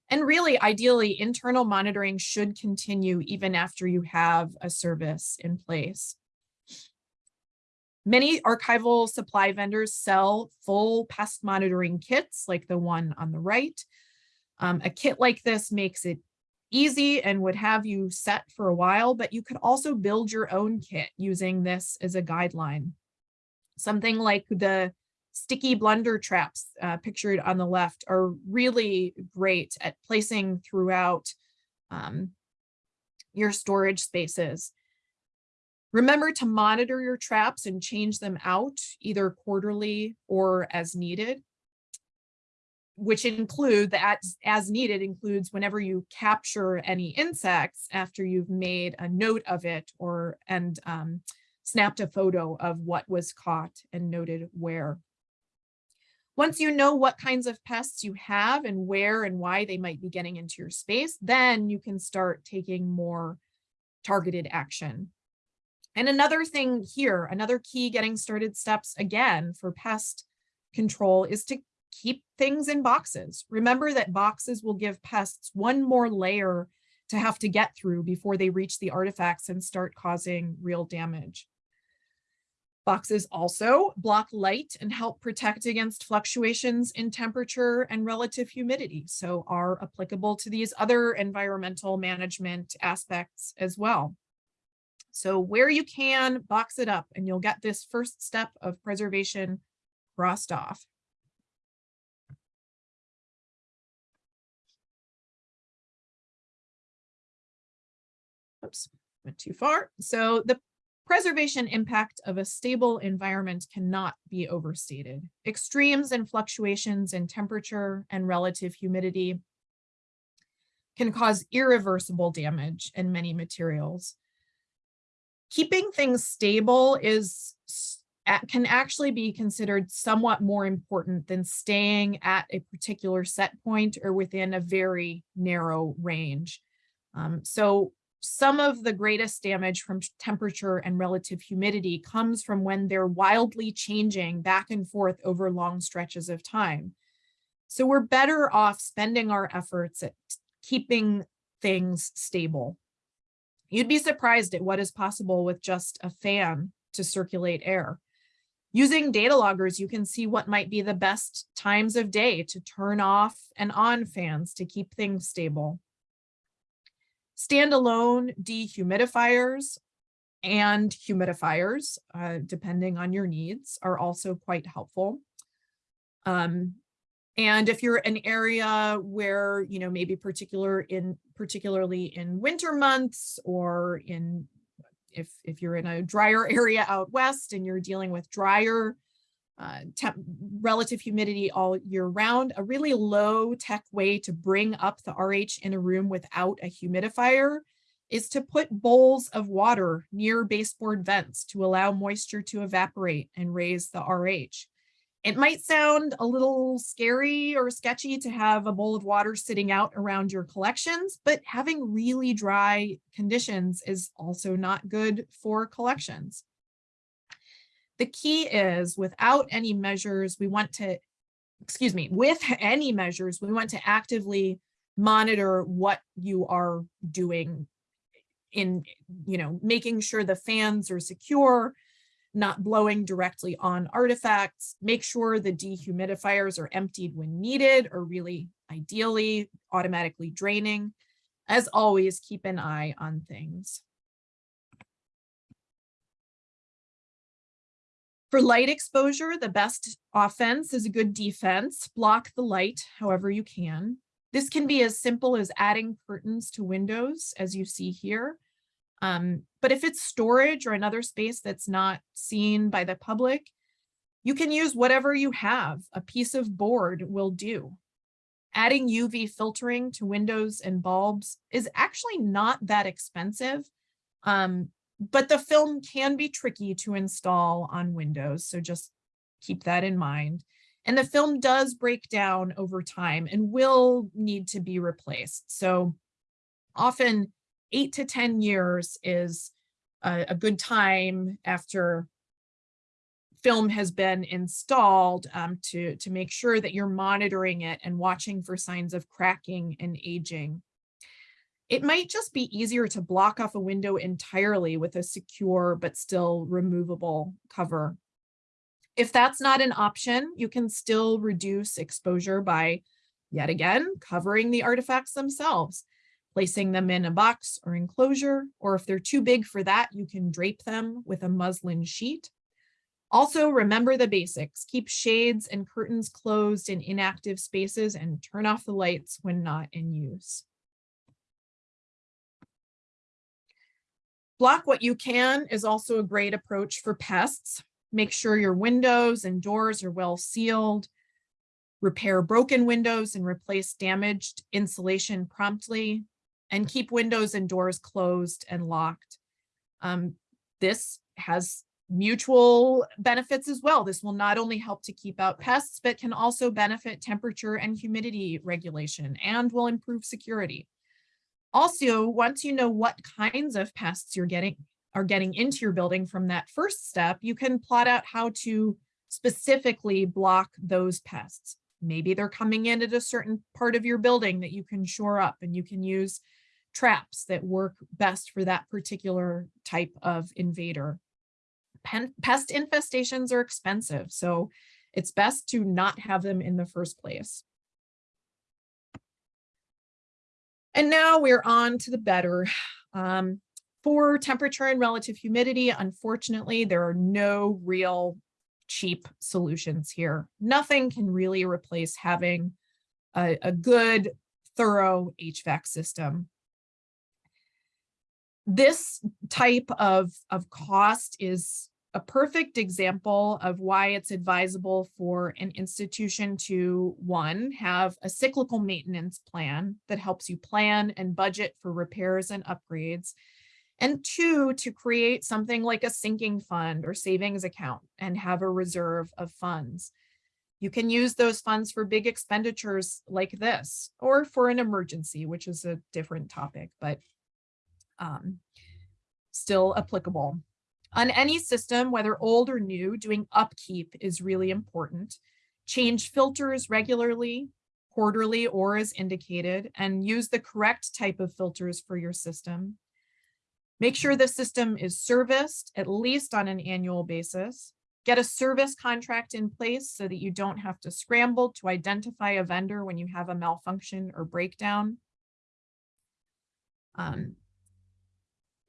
And really, ideally, internal monitoring should continue even after you have a service in place. Many archival supply vendors sell full pest monitoring kits like the one on the right. Um, a kit like this makes it easy and would have you set for a while, but you could also build your own kit using this as a guideline. Something like the sticky blunder traps uh, pictured on the left are really great at placing throughout um, your storage spaces. Remember to monitor your traps and change them out either quarterly or as needed, which include that as, as needed includes whenever you capture any insects after you've made a note of it or and um, snapped a photo of what was caught and noted where. Once you know what kinds of pests you have and where and why they might be getting into your space, then you can start taking more targeted action. And another thing here, another key getting started steps again for pest control is to keep things in boxes. Remember that boxes will give pests one more layer to have to get through before they reach the artifacts and start causing real damage. Boxes also block light and help protect against fluctuations in temperature and relative humidity, so are applicable to these other environmental management aspects as well. So where you can, box it up and you'll get this first step of preservation crossed off. Oops, went too far. So the Preservation impact of a stable environment cannot be overstated. Extremes and fluctuations in temperature and relative humidity can cause irreversible damage in many materials. Keeping things stable is can actually be considered somewhat more important than staying at a particular set point or within a very narrow range. Um, so some of the greatest damage from temperature and relative humidity comes from when they're wildly changing back and forth over long stretches of time. So we're better off spending our efforts at keeping things stable. You'd be surprised at what is possible with just a fan to circulate air. Using data loggers, you can see what might be the best times of day to turn off and on fans to keep things stable. Standalone dehumidifiers and humidifiers, uh, depending on your needs, are also quite helpful. Um, and if you're an area where, you know, maybe particular in particularly in winter months or in if if you're in a drier [LAUGHS] area out west and you're dealing with drier uh, relative humidity all year round, a really low tech way to bring up the RH in a room without a humidifier is to put bowls of water near baseboard vents to allow moisture to evaporate and raise the RH. It might sound a little scary or sketchy to have a bowl of water sitting out around your collections, but having really dry conditions is also not good for collections. The key is without any measures, we want to, excuse me, with [LAUGHS] any measures, we want to actively monitor what you are doing in, you know, making sure the fans are secure, not blowing directly on artifacts, make sure the dehumidifiers are emptied when needed or really ideally automatically draining. As always, keep an eye on things. For light exposure, the best offense is a good defense. Block the light however you can. This can be as simple as adding curtains to windows, as you see here. Um, but if it's storage or another space that's not seen by the public, you can use whatever you have. A piece of board will do. Adding UV filtering to windows and bulbs is actually not that expensive. Um, but the film can be tricky to install on Windows, so just keep that in mind. And the film does break down over time and will need to be replaced. So often eight to 10 years is a, a good time after film has been installed um, to, to make sure that you're monitoring it and watching for signs of cracking and aging. It might just be easier to block off a window entirely with a secure but still removable cover. If that's not an option, you can still reduce exposure by, yet again, covering the artifacts themselves, placing them in a box or enclosure, or if they're too big for that, you can drape them with a muslin sheet. Also, remember the basics. Keep shades and curtains closed in inactive spaces and turn off the lights when not in use. Block what you can is also a great approach for pests. Make sure your windows and doors are well sealed. Repair broken windows and replace damaged insulation promptly. And keep windows and doors closed and locked. Um, this has mutual benefits as well. This will not only help to keep out pests, but can also benefit temperature and humidity regulation and will improve security. Also, once you know what kinds of pests you're getting are getting into your building from that first step, you can plot out how to specifically block those pests. Maybe they're coming in at a certain part of your building that you can shore up and you can use traps that work best for that particular type of invader. Pen pest infestations are expensive, so it's best to not have them in the first place. And now we're on to the better. Um, for temperature and relative humidity, unfortunately, there are no real cheap solutions here. Nothing can really replace having a, a good, thorough HVAC system. This type of, of cost is a perfect example of why it's advisable for an institution to one, have a cyclical maintenance plan that helps you plan and budget for repairs and upgrades. And two, to create something like a sinking fund or savings account and have a reserve of funds. You can use those funds for big expenditures like this or for an emergency, which is a different topic, but um, still applicable. On any system, whether old or new, doing upkeep is really important. Change filters regularly, quarterly, or as indicated, and use the correct type of filters for your system. Make sure the system is serviced at least on an annual basis. Get a service contract in place so that you don't have to scramble to identify a vendor when you have a malfunction or breakdown. Um,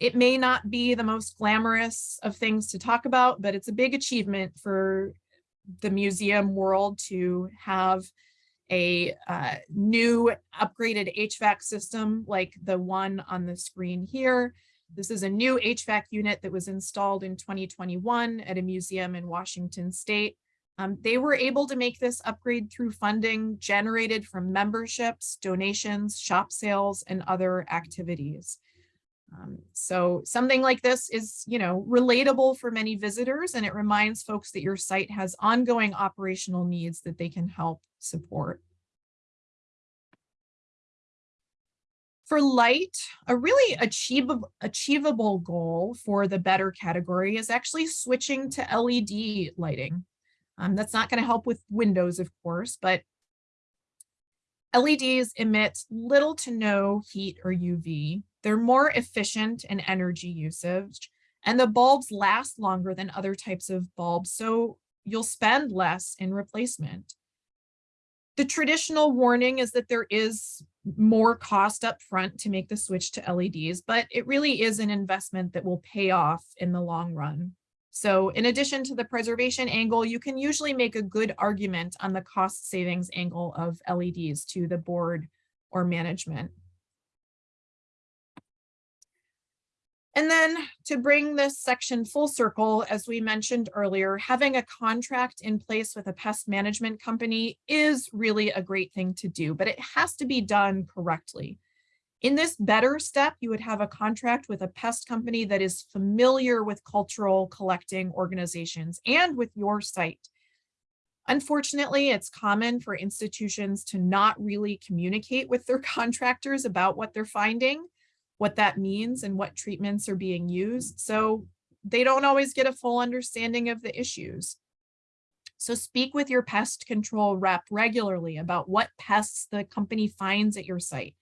it may not be the most glamorous of things to talk about, but it's a big achievement for the museum world to have a uh, new upgraded HVAC system like the one on the screen here. This is a new HVAC unit that was installed in 2021 at a museum in Washington state. Um, they were able to make this upgrade through funding generated from memberships, donations, shop sales, and other activities. Um, so something like this is, you know, relatable for many visitors, and it reminds folks that your site has ongoing operational needs that they can help support. For light, a really achievable, achievable goal for the better category is actually switching to LED lighting. Um, that's not going to help with windows, of course, but LEDs emit little to no heat or UV. They're more efficient in energy usage, and the bulbs last longer than other types of bulbs, so you'll spend less in replacement. The traditional warning is that there is more cost up front to make the switch to LEDs, but it really is an investment that will pay off in the long run. So in addition to the preservation angle, you can usually make a good argument on the cost savings angle of LEDs to the board or management. And then to bring this section full circle, as we mentioned earlier, having a contract in place with a pest management company is really a great thing to do, but it has to be done correctly. In this better step, you would have a contract with a pest company that is familiar with cultural collecting organizations and with your site. Unfortunately, it's common for institutions to not really communicate with their [LAUGHS] contractors about what they're finding what that means and what treatments are being used. So they don't always get a full understanding of the issues. So speak with your pest control rep regularly about what pests the company finds at your site.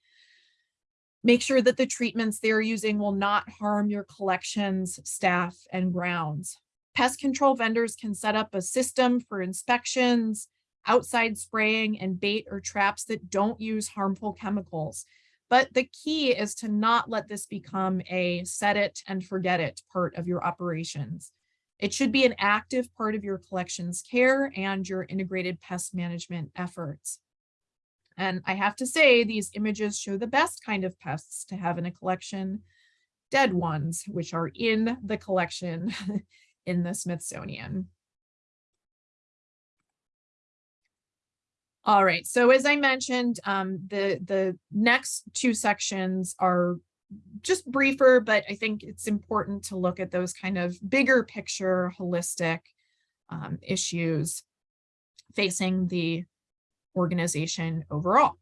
Make sure that the treatments they're using will not harm your collections, staff, and grounds. Pest control vendors can set up a system for inspections, outside spraying, and bait or traps that don't use harmful chemicals. But the key is to not let this become a set it and forget it part of your operations. It should be an active part of your collections care and your integrated pest management efforts. And I have to say, these images show the best kind of pests to have in a collection, dead ones, which are in the collection [LAUGHS] in the Smithsonian. All right, so as I mentioned, um, the, the next two sections are just briefer, but I think it's important to look at those kind of bigger picture, holistic um, issues facing the organization overall.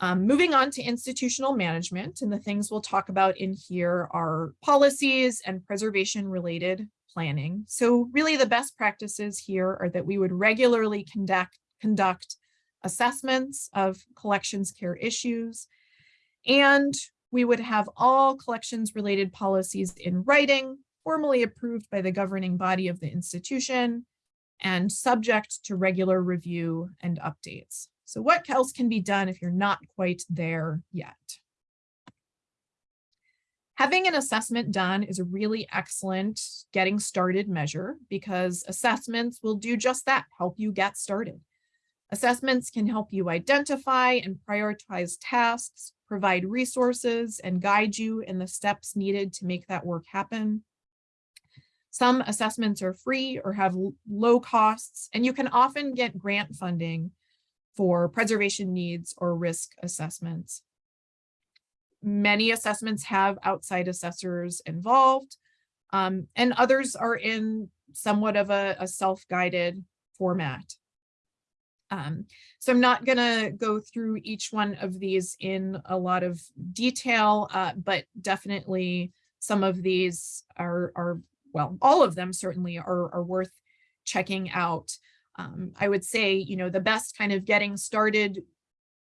Um, moving on to institutional management, and the things we'll talk about in here are policies and preservation related planning. So really the best practices here are that we would regularly conduct conduct assessments of collections care issues. And we would have all collections related policies in writing, formally approved by the governing body of the institution and subject to regular review and updates. So what else can be done if you're not quite there yet? Having an assessment done is a really excellent getting started measure because assessments will do just that, help you get started. Assessments can help you identify and prioritize tasks, provide resources, and guide you in the steps needed to make that work happen. Some assessments are free or have low costs, and you can often get grant funding for preservation needs or risk assessments. Many assessments have outside assessors involved, um, and others are in somewhat of a, a self-guided format. Um, so I'm not gonna go through each one of these in a lot of detail, uh, but definitely some of these are, are, well, all of them certainly are, are worth checking out. Um, I would say, you know, the best kind of getting started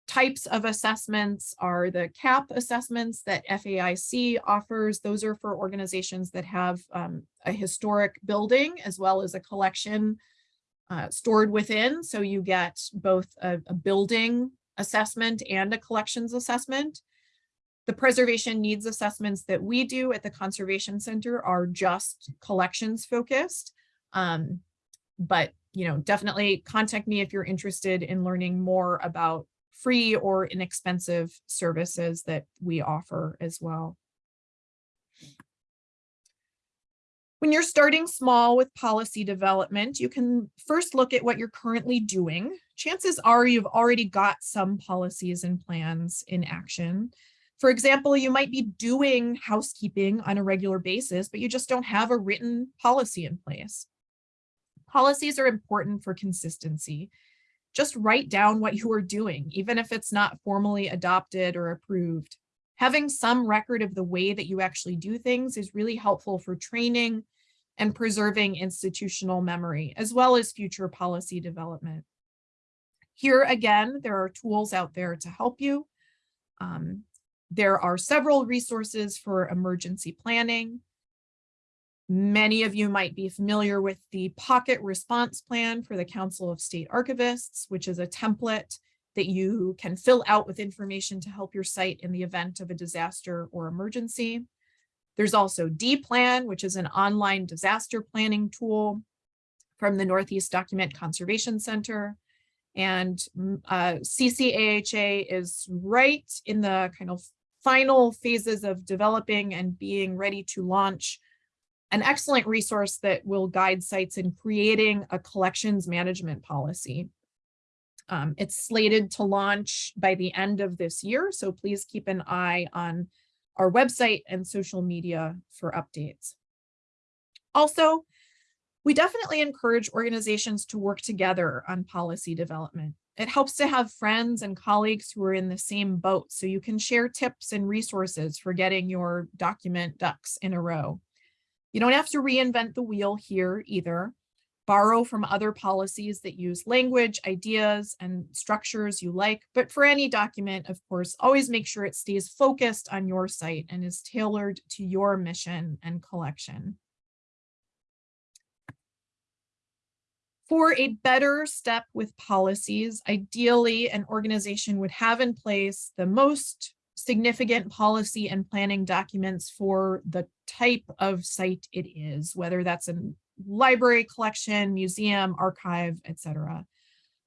types of assessments are the CAP assessments that FAIC offers. Those are for organizations that have um, a historic building as well as a collection uh, stored within. So you get both a, a building assessment and a collections assessment. The preservation needs assessments that we do at the Conservation Center are just collections focused. Um, but, you know, definitely contact me if you're interested in learning more about free or inexpensive services that we offer as well. When you're starting small with policy development, you can first look at what you're currently doing. Chances are you've already got some policies and plans in action. For example, you might be doing housekeeping on a regular basis, but you just don't have a written policy in place. Policies are important for consistency. Just write down what you are doing, even if it's not formally adopted or approved. Having some record of the way that you actually do things is really helpful for training and preserving institutional memory, as well as future policy development. Here again, there are tools out there to help you. Um, there are several resources for emergency planning. Many of you might be familiar with the Pocket Response Plan for the Council of State Archivists, which is a template that you can fill out with information to help your site in the event of a disaster or emergency. There's also D-Plan, which is an online disaster planning tool from the Northeast Document Conservation Center. And mm, uh, CCAHA is right in the kind of final phases of developing and being ready to launch an excellent resource that will guide sites in creating a collections management policy. Um, it's slated to launch by the end of this year, so please keep an eye on our website and social media for updates. Also, we definitely encourage organizations to work together on policy development. It helps to have friends and colleagues who are in the same boat so you can share tips and resources for getting your document ducks in a row. You don't have to reinvent the wheel here either. Borrow from other policies that use language, ideas, and structures you like. But for any document, of course, always make sure it stays focused on your site and is tailored to your mission and collection. For a better step with policies, ideally an organization would have in place the most significant policy and planning documents for the type of site it is, whether that's a library collection, museum, archive, etc.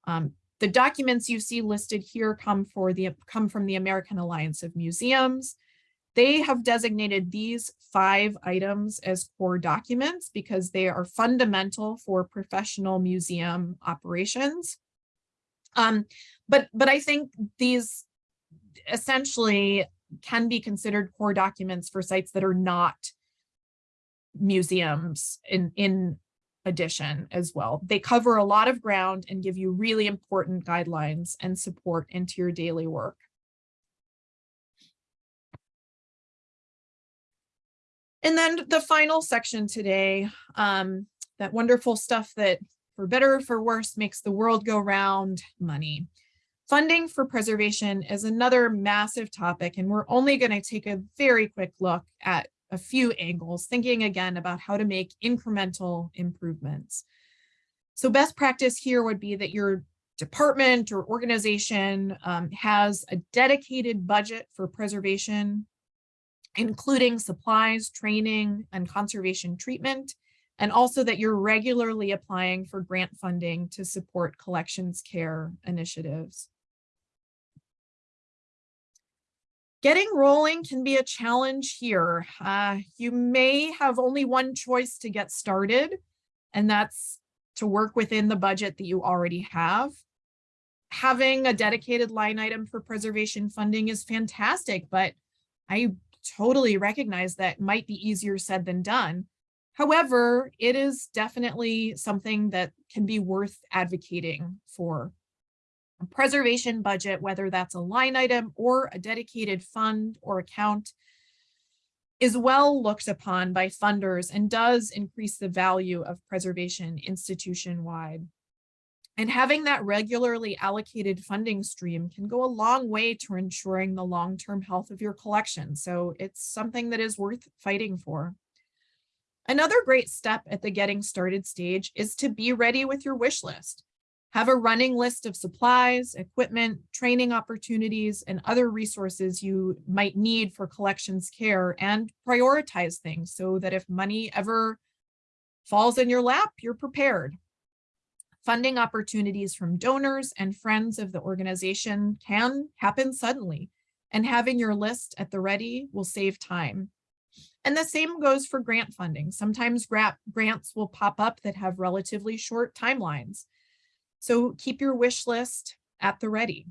Um, the documents you see listed here come for the come from the American Alliance of Museums. They have designated these five items as core documents because they are fundamental for professional museum operations. Um, but, but I think these essentially can be considered core documents for sites that are not museums in, in addition as well. They cover a lot of ground and give you really important guidelines and support into your daily work. And then the final section today, um, that wonderful stuff that for better or for worse makes the world go round, money. Funding for preservation is another massive topic, and we're only going to take a very quick look at a few angles, thinking again about how to make incremental improvements. So best practice here would be that your department or organization um, has a dedicated budget for preservation, including supplies, training, and conservation treatment, and also that you're regularly applying for grant funding to support collections care initiatives. Getting rolling can be a challenge here. Uh, you may have only one choice to get started, and that's to work within the budget that you already have. Having a dedicated line item for preservation funding is fantastic, but I totally recognize that might be easier said than done. However, it is definitely something that can be worth advocating for. Preservation budget, whether that's a line item or a dedicated fund or account, is well looked upon by funders and does increase the value of preservation institution-wide. And having that regularly allocated funding stream can go a long way to ensuring the long-term health of your collection. So it's something that is worth fighting for. Another great step at the getting started stage is to be ready with your wish list. Have a running list of supplies, equipment, training opportunities, and other resources you might need for collections care and prioritize things so that if money ever falls in your lap, you're prepared. Funding opportunities from donors and friends of the organization can happen suddenly, and having your list at the ready will save time. And the same goes for grant funding. Sometimes gra grants will pop up that have relatively short timelines. So keep your wish list at the ready.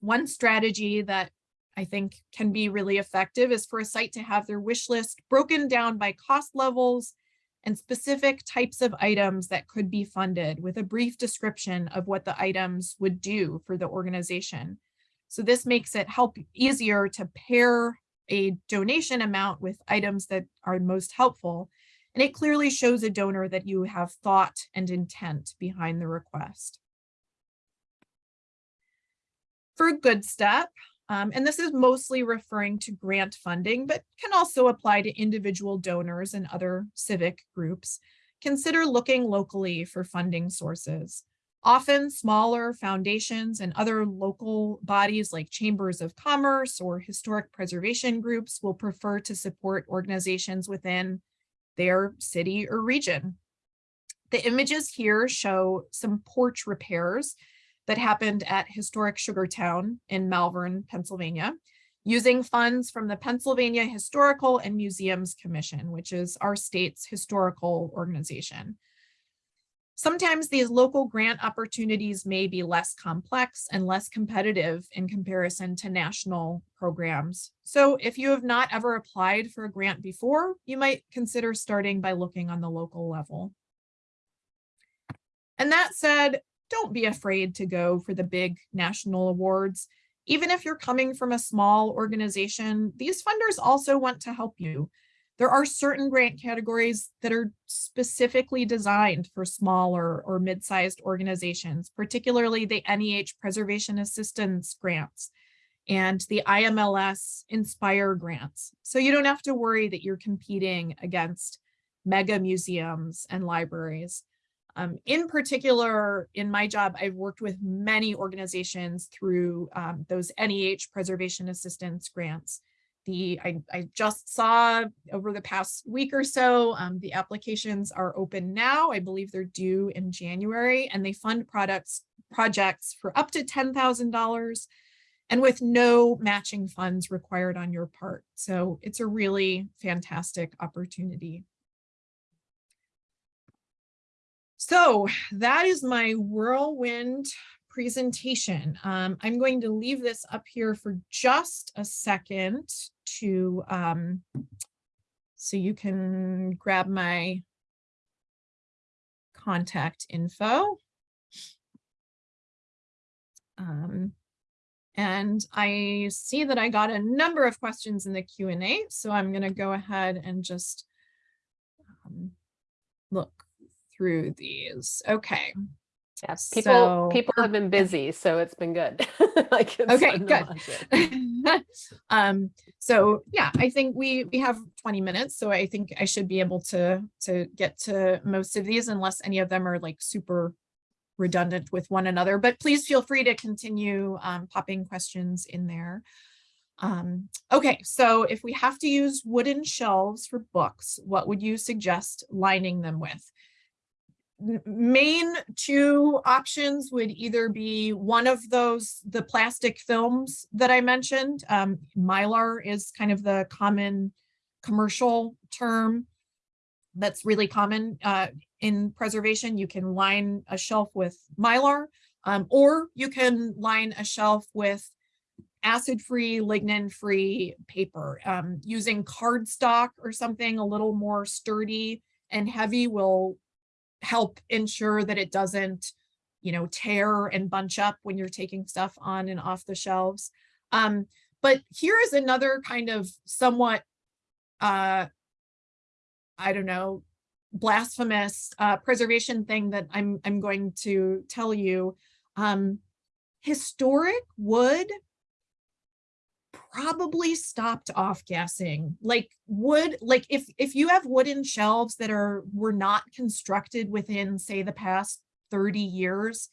One strategy that I think can be really effective is for a site to have their wish list broken down by cost levels and specific types of items that could be funded with a brief description of what the items would do for the organization. So this makes it help easier to pair a donation amount with items that are most helpful and it clearly shows a donor that you have thought and intent behind the request. For a good step, um, and this is mostly referring to grant funding, but can also apply to individual donors and other civic groups, consider looking locally for funding sources. Often smaller foundations and other local bodies like chambers of commerce or historic preservation groups will prefer to support organizations within their city or region. The images here show some porch repairs that happened at historic Sugartown in Malvern, Pennsylvania, using funds from the Pennsylvania Historical and Museums Commission, which is our state's historical organization. Sometimes these local grant opportunities may be less complex and less competitive in comparison to national programs. So if you have not ever applied for a grant before, you might consider starting by looking on the local level. And that said, don't be afraid to go for the big national awards. Even if you're coming from a small organization, these funders also want to help you. There are certain grant categories that are specifically designed for smaller or mid-sized organizations, particularly the NEH Preservation Assistance grants and the IMLS Inspire grants. So you don't have to worry that you're competing against mega museums and libraries. Um, in particular, in my job, I've worked with many organizations through um, those NEH Preservation Assistance grants the I, I just saw over the past week or so, um, the applications are open now. I believe they're due in January and they fund products projects for up to $10,000 and with no matching funds required on your part. So it's a really fantastic opportunity. So that is my whirlwind presentation. Um, I'm going to leave this up here for just a second to, um, so you can grab my contact info. Um, and I see that I got a number of questions in the Q&A, so I'm going to go ahead and just um, look through these. Okay. Yes, people So- people have been busy, so it's been good. [LAUGHS] Like it's Okay, fun good. [LAUGHS] um, so yeah, I think we we have 20 minutes, so I think I should be able to to get to most of these unless any of them are like super redundant with one another. But please feel free to continue um, popping questions in there. Um, okay, so if we have to use wooden shelves for books, what would you suggest lining them with? Main two options would either be one of those, the plastic films that I mentioned. Um, Mylar is kind of the common commercial term that's really common uh, in preservation. You can line a shelf with Mylar, um, or you can line a shelf with acid-free, lignin-free paper. Um, using cardstock or something a little more sturdy and heavy will help ensure that it doesn't you know, tear and bunch up when you're taking stuff on and off the shelves. Um, but here is another kind of somewhat, uh, I don't know, blasphemous uh, preservation thing that I'm I'm going to tell you. Um, historic wood probably stopped off gassing like wood like if if you have wooden shelves that are were not constructed within say the past 30 years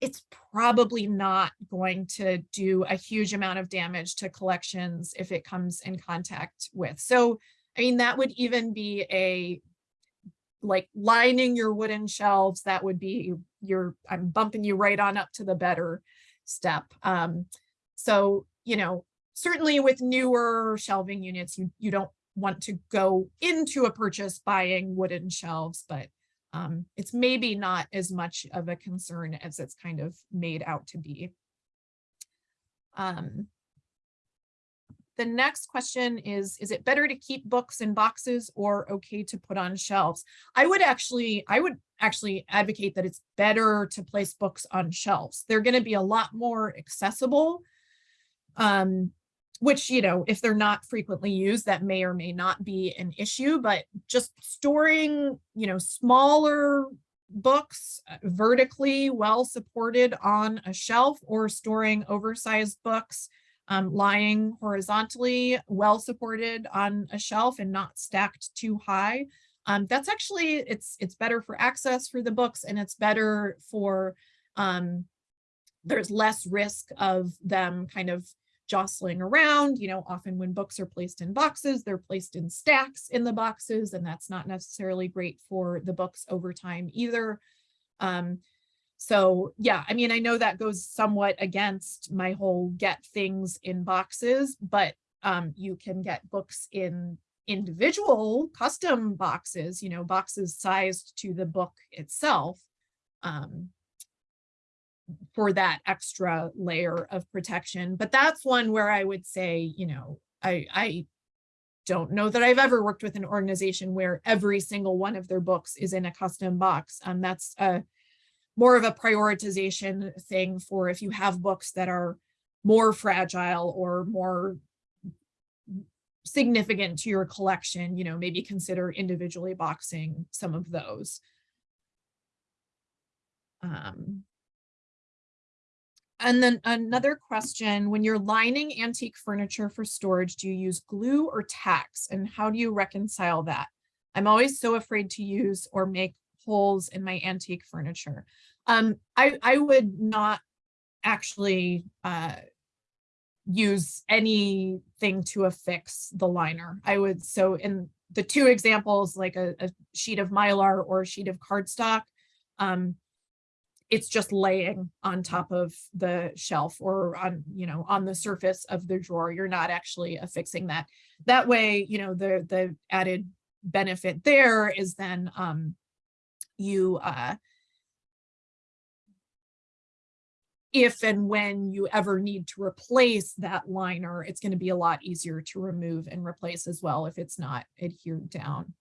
it's probably not going to do a huge amount of damage to collections if it comes in contact with. So i mean that would even be a like lining your wooden shelves that would be your i'm bumping you right on up to the better step. Um so you know, certainly with newer shelving units, you, you don't want to go into a purchase buying wooden shelves, but um, it's maybe not as much of a concern as it's kind of made out to be. Um, the next question is, is it better to keep books in boxes or okay to put on shelves? I would actually, I would actually advocate that it's better to place books on shelves. They're going to be a lot more accessible um, which, you know, if they're not frequently used, that may or may not be an issue, but just storing, you know, smaller books uh, vertically well supported on a shelf or storing oversized books um, lying horizontally well supported on a shelf and not stacked too high. Um, that's actually, it's, it's better for access for the books and it's better for, um, there's less risk of them kind of jostling around. You know, often when books are placed in boxes, they're placed in stacks in the boxes, and that's not necessarily great for the books over time either. Um, so yeah, I mean, I know that goes somewhat against my whole get things in boxes, but um, you can get books in individual custom boxes, you know, boxes sized to the book itself. Um, for that extra layer of protection. But that's one where I would say, you know, I, I don't know that I've ever worked with an organization where every single one of their books is in a custom box. Um, that's a more of a prioritization thing for if you have books that are more fragile or more significant to your collection, you know, maybe consider individually boxing some of those. Um, and then another question, when you're lining antique furniture for storage, do you use glue or tacks and how do you reconcile that? I'm always so afraid to use or make holes in my antique furniture. Um, I, I would not actually uh, use anything to affix the liner. I would, so in the two examples, like a, a sheet of Mylar or a sheet of cardstock, um, it's just laying on top of the shelf or on, you know, on the surface of the drawer. You're not actually affixing that. That way, you know, the, the added benefit there is then um, you, uh, if and when you ever need to replace that liner, it's going to be a lot easier to remove and replace as well if it's not adhered down.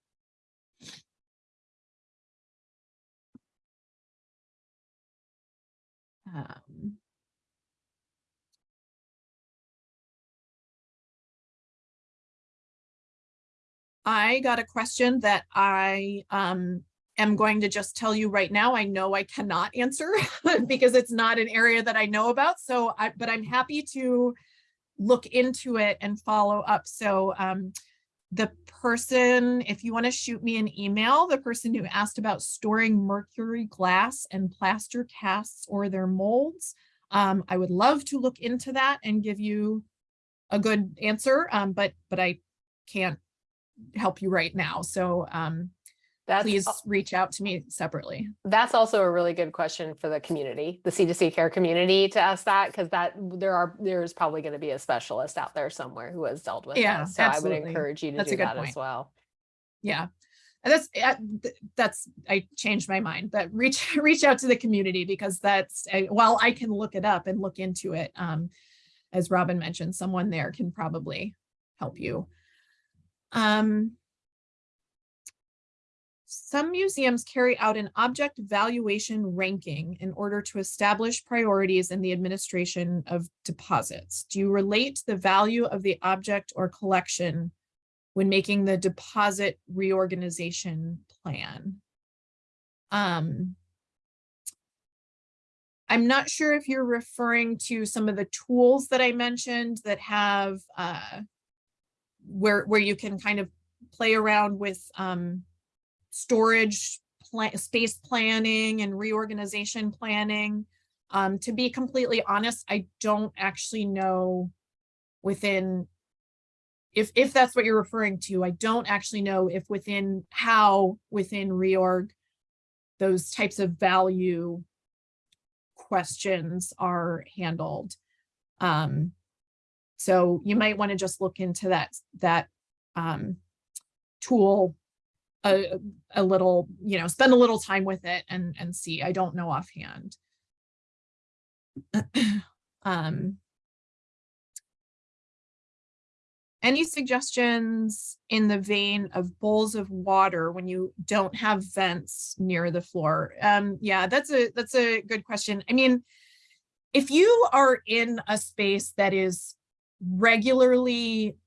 Um, I got a question that I um, am going to just tell you right now. I know I cannot answer [LAUGHS] because it's not an area that I know about. So, I, but I'm happy to look into it and follow up. So um, the person, if you want to shoot me an email, the person who asked about storing mercury glass and plaster casts or their molds, um, I would love to look into that and give you a good answer, um, but but I can't help you right now. So um, that's, please reach out to me separately. That's also a really good question for the community, the C2C care community to ask that, because that there are there's probably going to be a specialist out there somewhere who has dealt with yeah, that. So absolutely. I would encourage you to that's do that point. as well. Yeah. And that's that's I changed my mind, but reach [LAUGHS] reach out to the community because that's while I can look it up and look into it, um, as Robin mentioned, someone there can probably help you. Um, Some museums carry out an object valuation ranking in order to establish priorities in the administration of deposits. Do you relate the value of the object or collection when making the deposit reorganization plan? Um, I'm not sure if you're referring to some of the tools that I mentioned that have uh, where where you can kind of play around with um, storage pla- space planning and reorganization planning. Um, to be completely honest, I don't actually know within if if that's what you're referring to, I don't actually know if within how within reorg those types of value questions are handled. Um, so you might want to just look into that that um, tool a, a little, you know, spend a little time with it and and see. I don't know offhand. [CLEARS THROAT] um, any suggestions in the vein of bowls of water when you don't have vents near the floor? Um, yeah, that's a that's a good question. I mean, if you are in a space that is regularly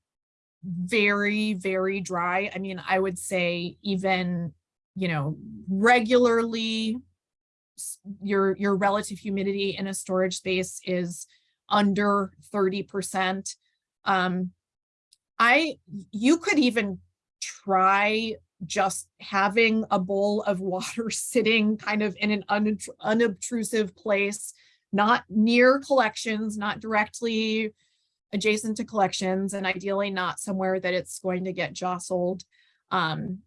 very, very dry, I mean, I would say even, you know, regularly your your relative humidity in a storage space is under 30%. Um, I, you could even try just having a bowl of [LAUGHS] water sitting kind of in an unobt- unobtrusive place, not near collections, not directly adjacent to collections, and ideally not somewhere that it's going to get jostled. Um,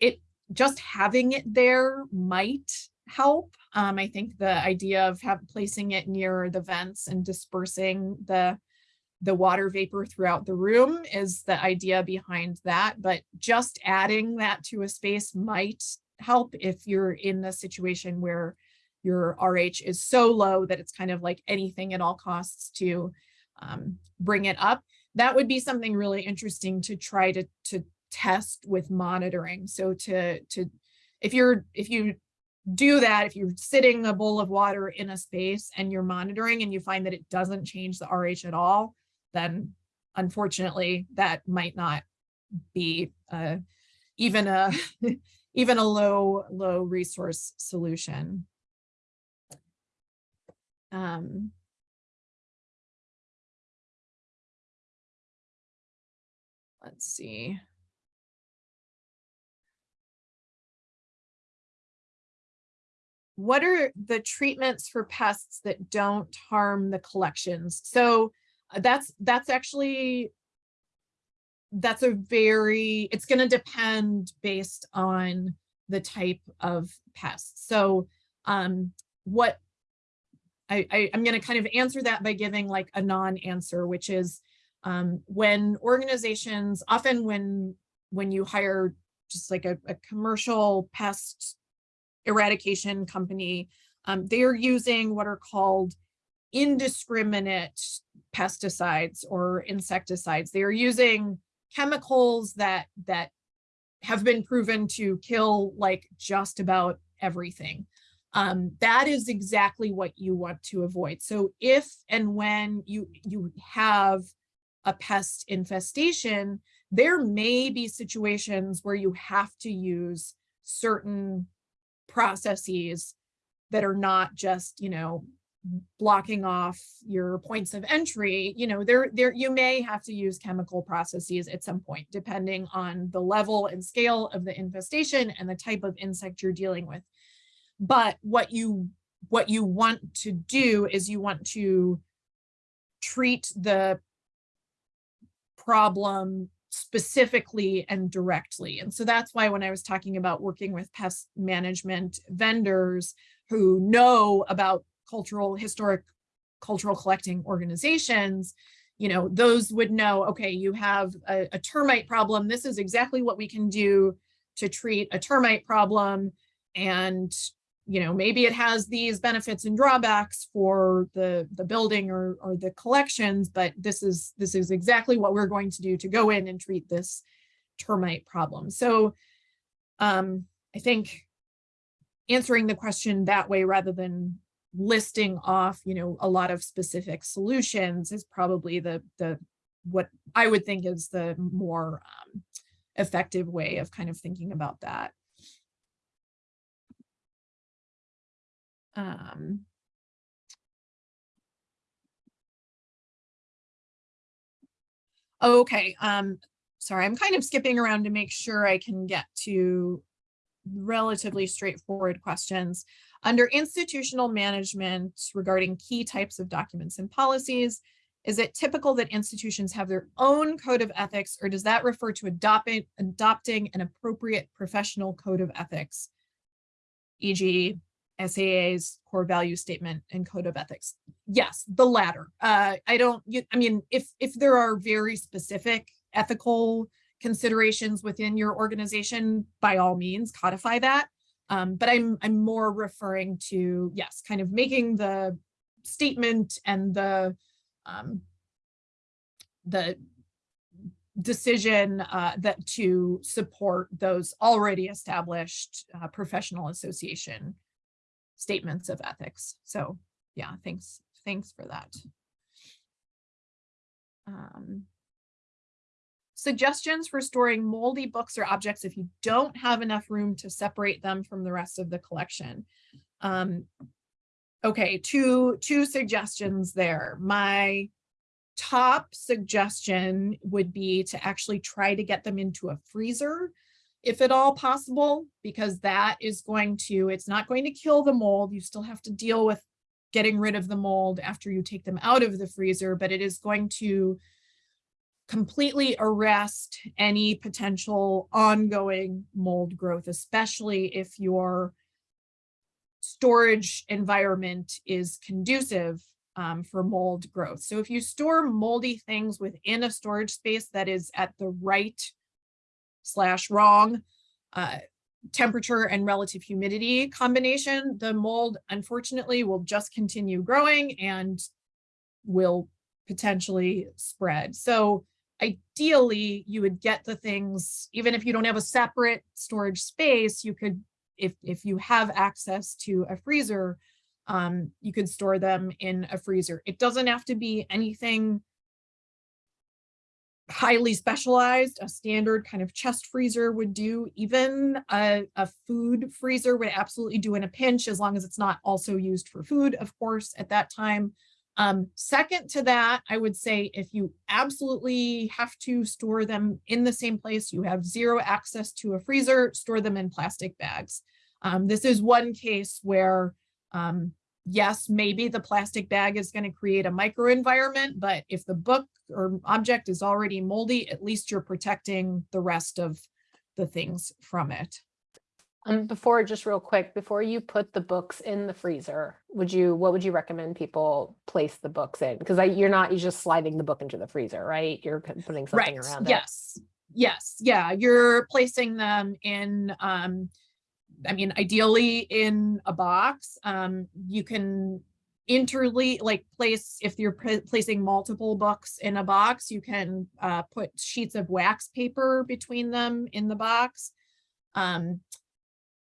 it just having it there might help. Um, I think the idea of have, placing it near the vents and dispersing the the water vapor throughout the room is the idea behind that, but just adding that to a space might help if you're in the situation where your RH is so low that it's kind of like anything at all costs to um, bring it up. That would be something really interesting to try to, to test with monitoring. So to, to, if you're, if you do that, if you're sitting a bowl of water in a space and you're monitoring and you find that it doesn't change the RH at all, then unfortunately that might not be uh, even a [LAUGHS] even a low low resource solution. Um, let's see. What are the treatments for pests that don't harm the collections? So uh, that's that's actually that's a very it's going to depend based on the type of pest so um what i, I i'm going to kind of answer that by giving like a non-answer which is um when organizations often when when you hire just like a, a commercial pest eradication company um, they're using what are called indiscriminate pesticides or insecticides. They are using chemicals that that have been proven to kill like just about everything. Um, that is exactly what you want to avoid. So if and when you you have a pest infestation, there may be situations where you have to use certain processes that are not just, you know, blocking off your points of entry, you know, there, there, you may have to use chemical processes at some point, depending on the level and scale of the infestation and the type of insect you're dealing with. But what you, what you want to do is you want to treat the problem specifically and directly. And so that's why when I was talking about working with pest management vendors who know about cultural, historic, cultural collecting organizations, you know, those would know, okay, you have a, a termite problem. This is exactly what we can do to treat a termite problem. And, you know, maybe it has these benefits and drawbacks for the, the building or, or the collections, but this is, this is exactly what we're going to do to go in and treat this termite problem. So um, I think answering the question that way rather than listing off, you know, a lot of specific solutions is probably the, the, what I would think is the more um, effective way of kind of thinking about that. Um, Okay, um, sorry, I'm kind of skipping around to make sure I can get to relatively straightforward questions. Under institutional management regarding key types of documents and policies, is it typical that institutions have their own code of ethics or does that refer to adopting, adopting an appropriate professional code of ethics? E.g. SAA's core value statement and code of ethics. Yes, the latter. Uh, I don't, you, I mean, if, if there are very specific ethical considerations within your organization, by all means, codify that. Um, but I'm, I'm more referring to, yes, kind of making the statement and the, um, the decision uh, that to support those already established uh, professional association statements of ethics. So yeah, thanks, thanks for that. Um, suggestions for storing moldy books or objects if you don't have enough room to separate them from the rest of the collection. Um, okay, two, two suggestions there. My top suggestion would be to actually try to get them into a freezer if at all possible, because that is going to, it's not going to kill the mold. You still have to deal with getting rid of the mold after you take them out of the freezer, but it is going to completely arrest any potential ongoing mold growth, especially if your storage environment is conducive um, for mold growth. So if you store moldy things within a storage space that is at the right slash wrong uh, temperature and relative humidity combination, the mold unfortunately will just continue growing and will potentially spread. So ideally you would get the things, even if you don't have a separate storage space, you could, if, if you have access to a freezer, um, you could store them in a freezer. It doesn't have to be anything highly specialized, a standard kind of chest freezer would do, even a, a, food freezer would absolutely do in a pinch as long as it's not also used for food, of course, at that time. Um, second to that, I would say if you absolutely have to store them in the same place, you have zero access to a freezer, store them in plastic bags. Um, this is one case where um, yes, maybe the plastic bag is going to create a microenvironment, but if the book or object is already moldy, at least you're protecting the rest of the things from it. Um, before, just real quick, before you put the books in the freezer, would you, what would you recommend people place the books in? Because you're not, you're just sliding the book into the freezer, right? You're putting something right. around it. Yes. Yes. Yeah. You're placing them in, um, I mean, ideally in a box, um, you can interleave, like place, if you're placing multiple books in a box, you can uh, put sheets of wax paper between them in the box. Um,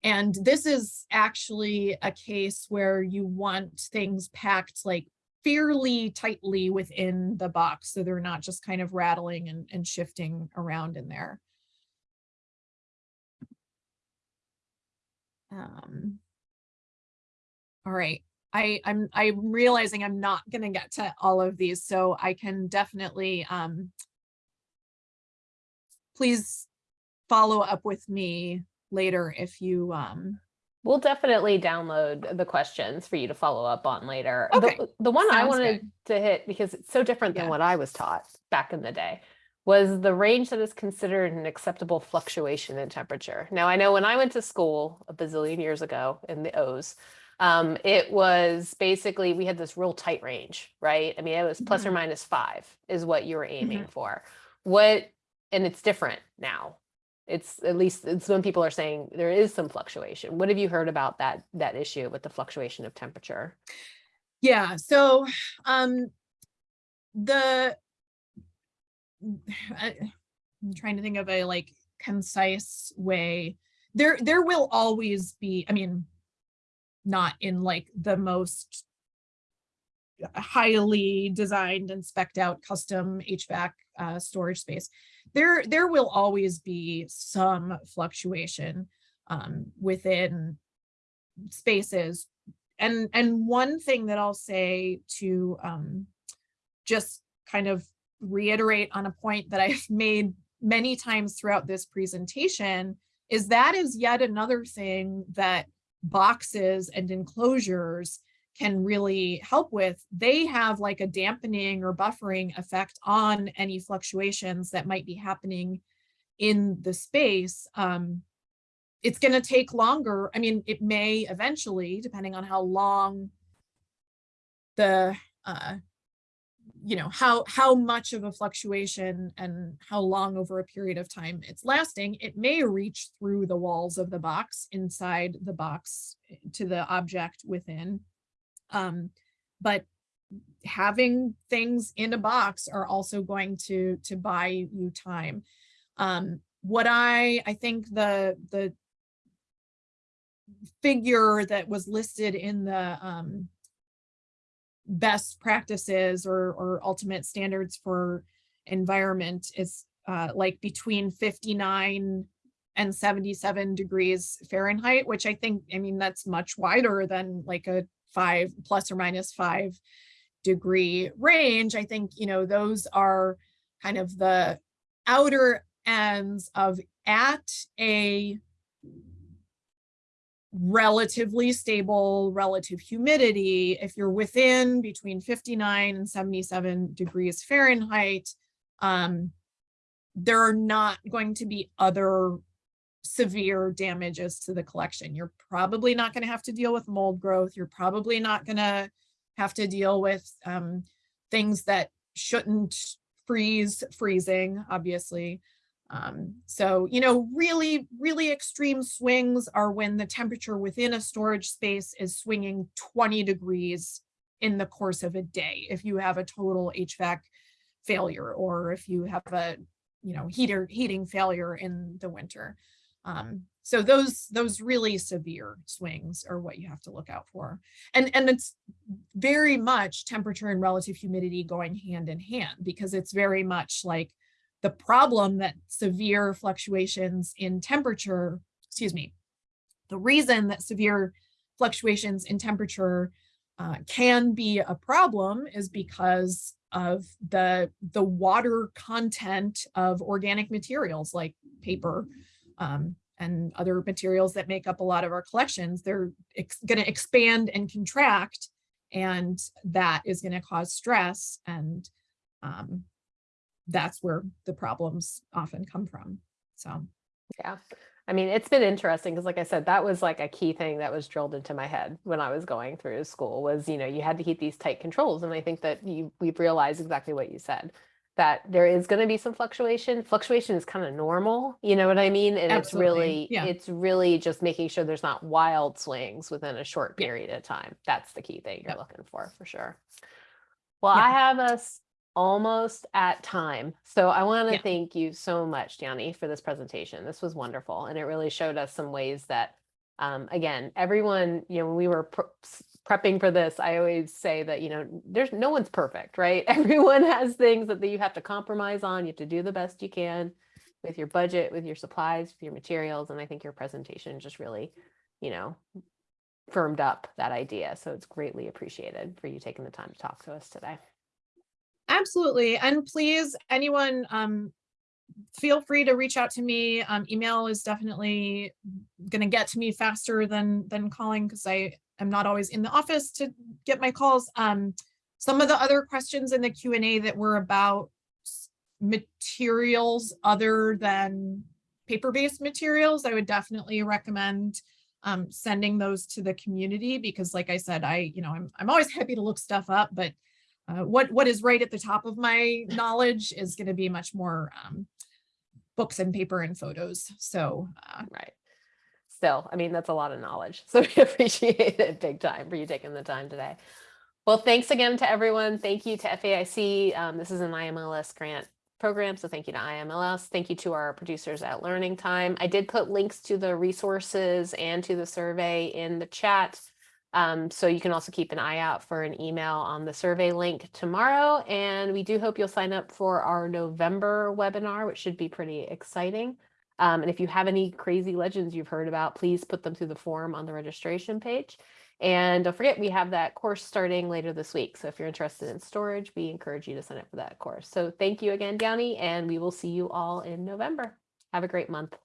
and this is actually a case where you want things packed like fairly tightly within the box so they're not just kind of rattling and, and shifting around in there. Um, all right, I, I'm, I'm realizing I'm not going to get to all of these, so I can definitely, um, please follow up with me later if you, um, We'll definitely download the questions for you to follow up on later. Okay, The, the one I sounds wanted to hit, because it's so different than what I was taught back in the day, was the range that is considered an acceptable fluctuation in temperature. Now, I know when I went to school a bazillion years ago in the O's, um, it was basically, we had this real tight range, right? I mean, it was plus or Mhm. minus five is what you were aiming for. What, and it's different now. It's at least it's when people are saying there is some fluctuation. What have you heard about that that issue with the fluctuation of temperature? Yeah, so um the I'm trying to think of a like concise way. there, there will always be, I mean, not in like the most highly designed and spec'd out custom HVAC uh, storage space. There, there will always be some fluctuation um, within spaces. And, and one thing that I'll say to um, just kind of reiterate on a point that I've [LAUGHS] made many times throughout this presentation is that is yet another thing that boxes and enclosures can really help with. They have like a dampening or buffering effect on any fluctuations that might be happening in the space. Um, it's going to take longer. I mean, it may eventually, depending on how long the, uh, you know, how, how much of a fluctuation and how long over a period of time it's lasting, it may reach through the walls of the box inside the box to the object within. Um, but having things in a box are also going to, to buy you time. Um, what I, I think the, the figure that was listed in the um, best practices or, or ultimate standards for environment is uh, like between 59 and 77 degrees Fahrenheit, which I think, I mean, that's much wider than like a five plus or minus five degree range. I think, you know, those are kind of the outer ends of at a relatively stable relative humidity, if you're within between 59 and 77 degrees Fahrenheit, um, there are not going to be other severe damages to the collection. You're probably not going to have to deal with mold growth. You're probably not going to have to deal with um, things that shouldn't freeze freezing, obviously. Um, so, you know, really, really extreme swings are when the temperature within a storage space is swinging 20 degrees in the course of a day. If you have a total HVAC failure or if you have a, you know, heater heating failure in the winter. Um, so those those really severe swings are what you have to look out for. And, and it's very much temperature and relative humidity going hand in hand because it's very much like the problem that severe fluctuations in temperature, excuse me, the reason that severe fluctuations in temperature uh, can be a problem is because of the, the water content of organic materials like paper um, and other materials that make up a lot of our collections. They're going to expand and contract and that is going to cause stress and um, that's where the problems often come from. So. Yeah. I mean, it's been interesting because like I said, that was like a key thing that was drilled into my head when I was going through school was, you know, you had to keep these tight controls. And I think that you we've realized exactly what you said, that there is going to be some fluctuation. Fluctuation is kind of normal, you know what I mean? And Absolutely, it's really, yeah. it's really just making sure there's not wild swings within a short Yeah. period of time. That's the key thing you're looking for, for sure. Well, Yeah. I have us almost at time. So I want to Yeah. thank you so much, Dyani, for this presentation. This was wonderful. And it really showed us some ways that, um, again, everyone, you know, when we were pre- prepping for this, I always say that, you know, there's no one's perfect, right? [LAUGHS] Everyone has things that, that you have to compromise on. You have to do the best you can with your budget, with your supplies, with your materials. And I think your presentation just really, you know, firmed up that idea. So it's greatly appreciated for you taking the time to talk to us today. Absolutely. And please, anyone, um, feel free to reach out to me. Um, email is definitely going to get to me faster than, than calling because I am not always in the office to get my calls. Um, some of the other questions in the Q and A that were about materials other than paper-based materials, I would definitely recommend um, sending those to the community because like I said, I, you know, I'm, I'm always happy to look stuff up, but uh, what what is right at the top of my knowledge is going to be much more um, books and paper and photos. So uh, Right. Still, I mean, that's a lot of knowledge. [LAUGHS] So we appreciate it big time for you taking the time today. Well, thanks again to everyone. Thank you to FAIC. Um, this is an IMLS grant program. So thank you to IMLS. Thank you to our producers at Learning Time. I did put links to the resources and to the survey in the chat. Um, so you can also keep an eye out for an email on the survey link tomorrow. And we do hope you'll sign up for our November webinar, which should be pretty exciting. Um, and if you have any crazy legends you've heard about, please put them through the form on the registration page. And don't forget, we have that course starting later this week. So if you're interested in storage, we encourage you to sign up for that course. So thank you again, Dyani, and we will see you all in November. Have a great month.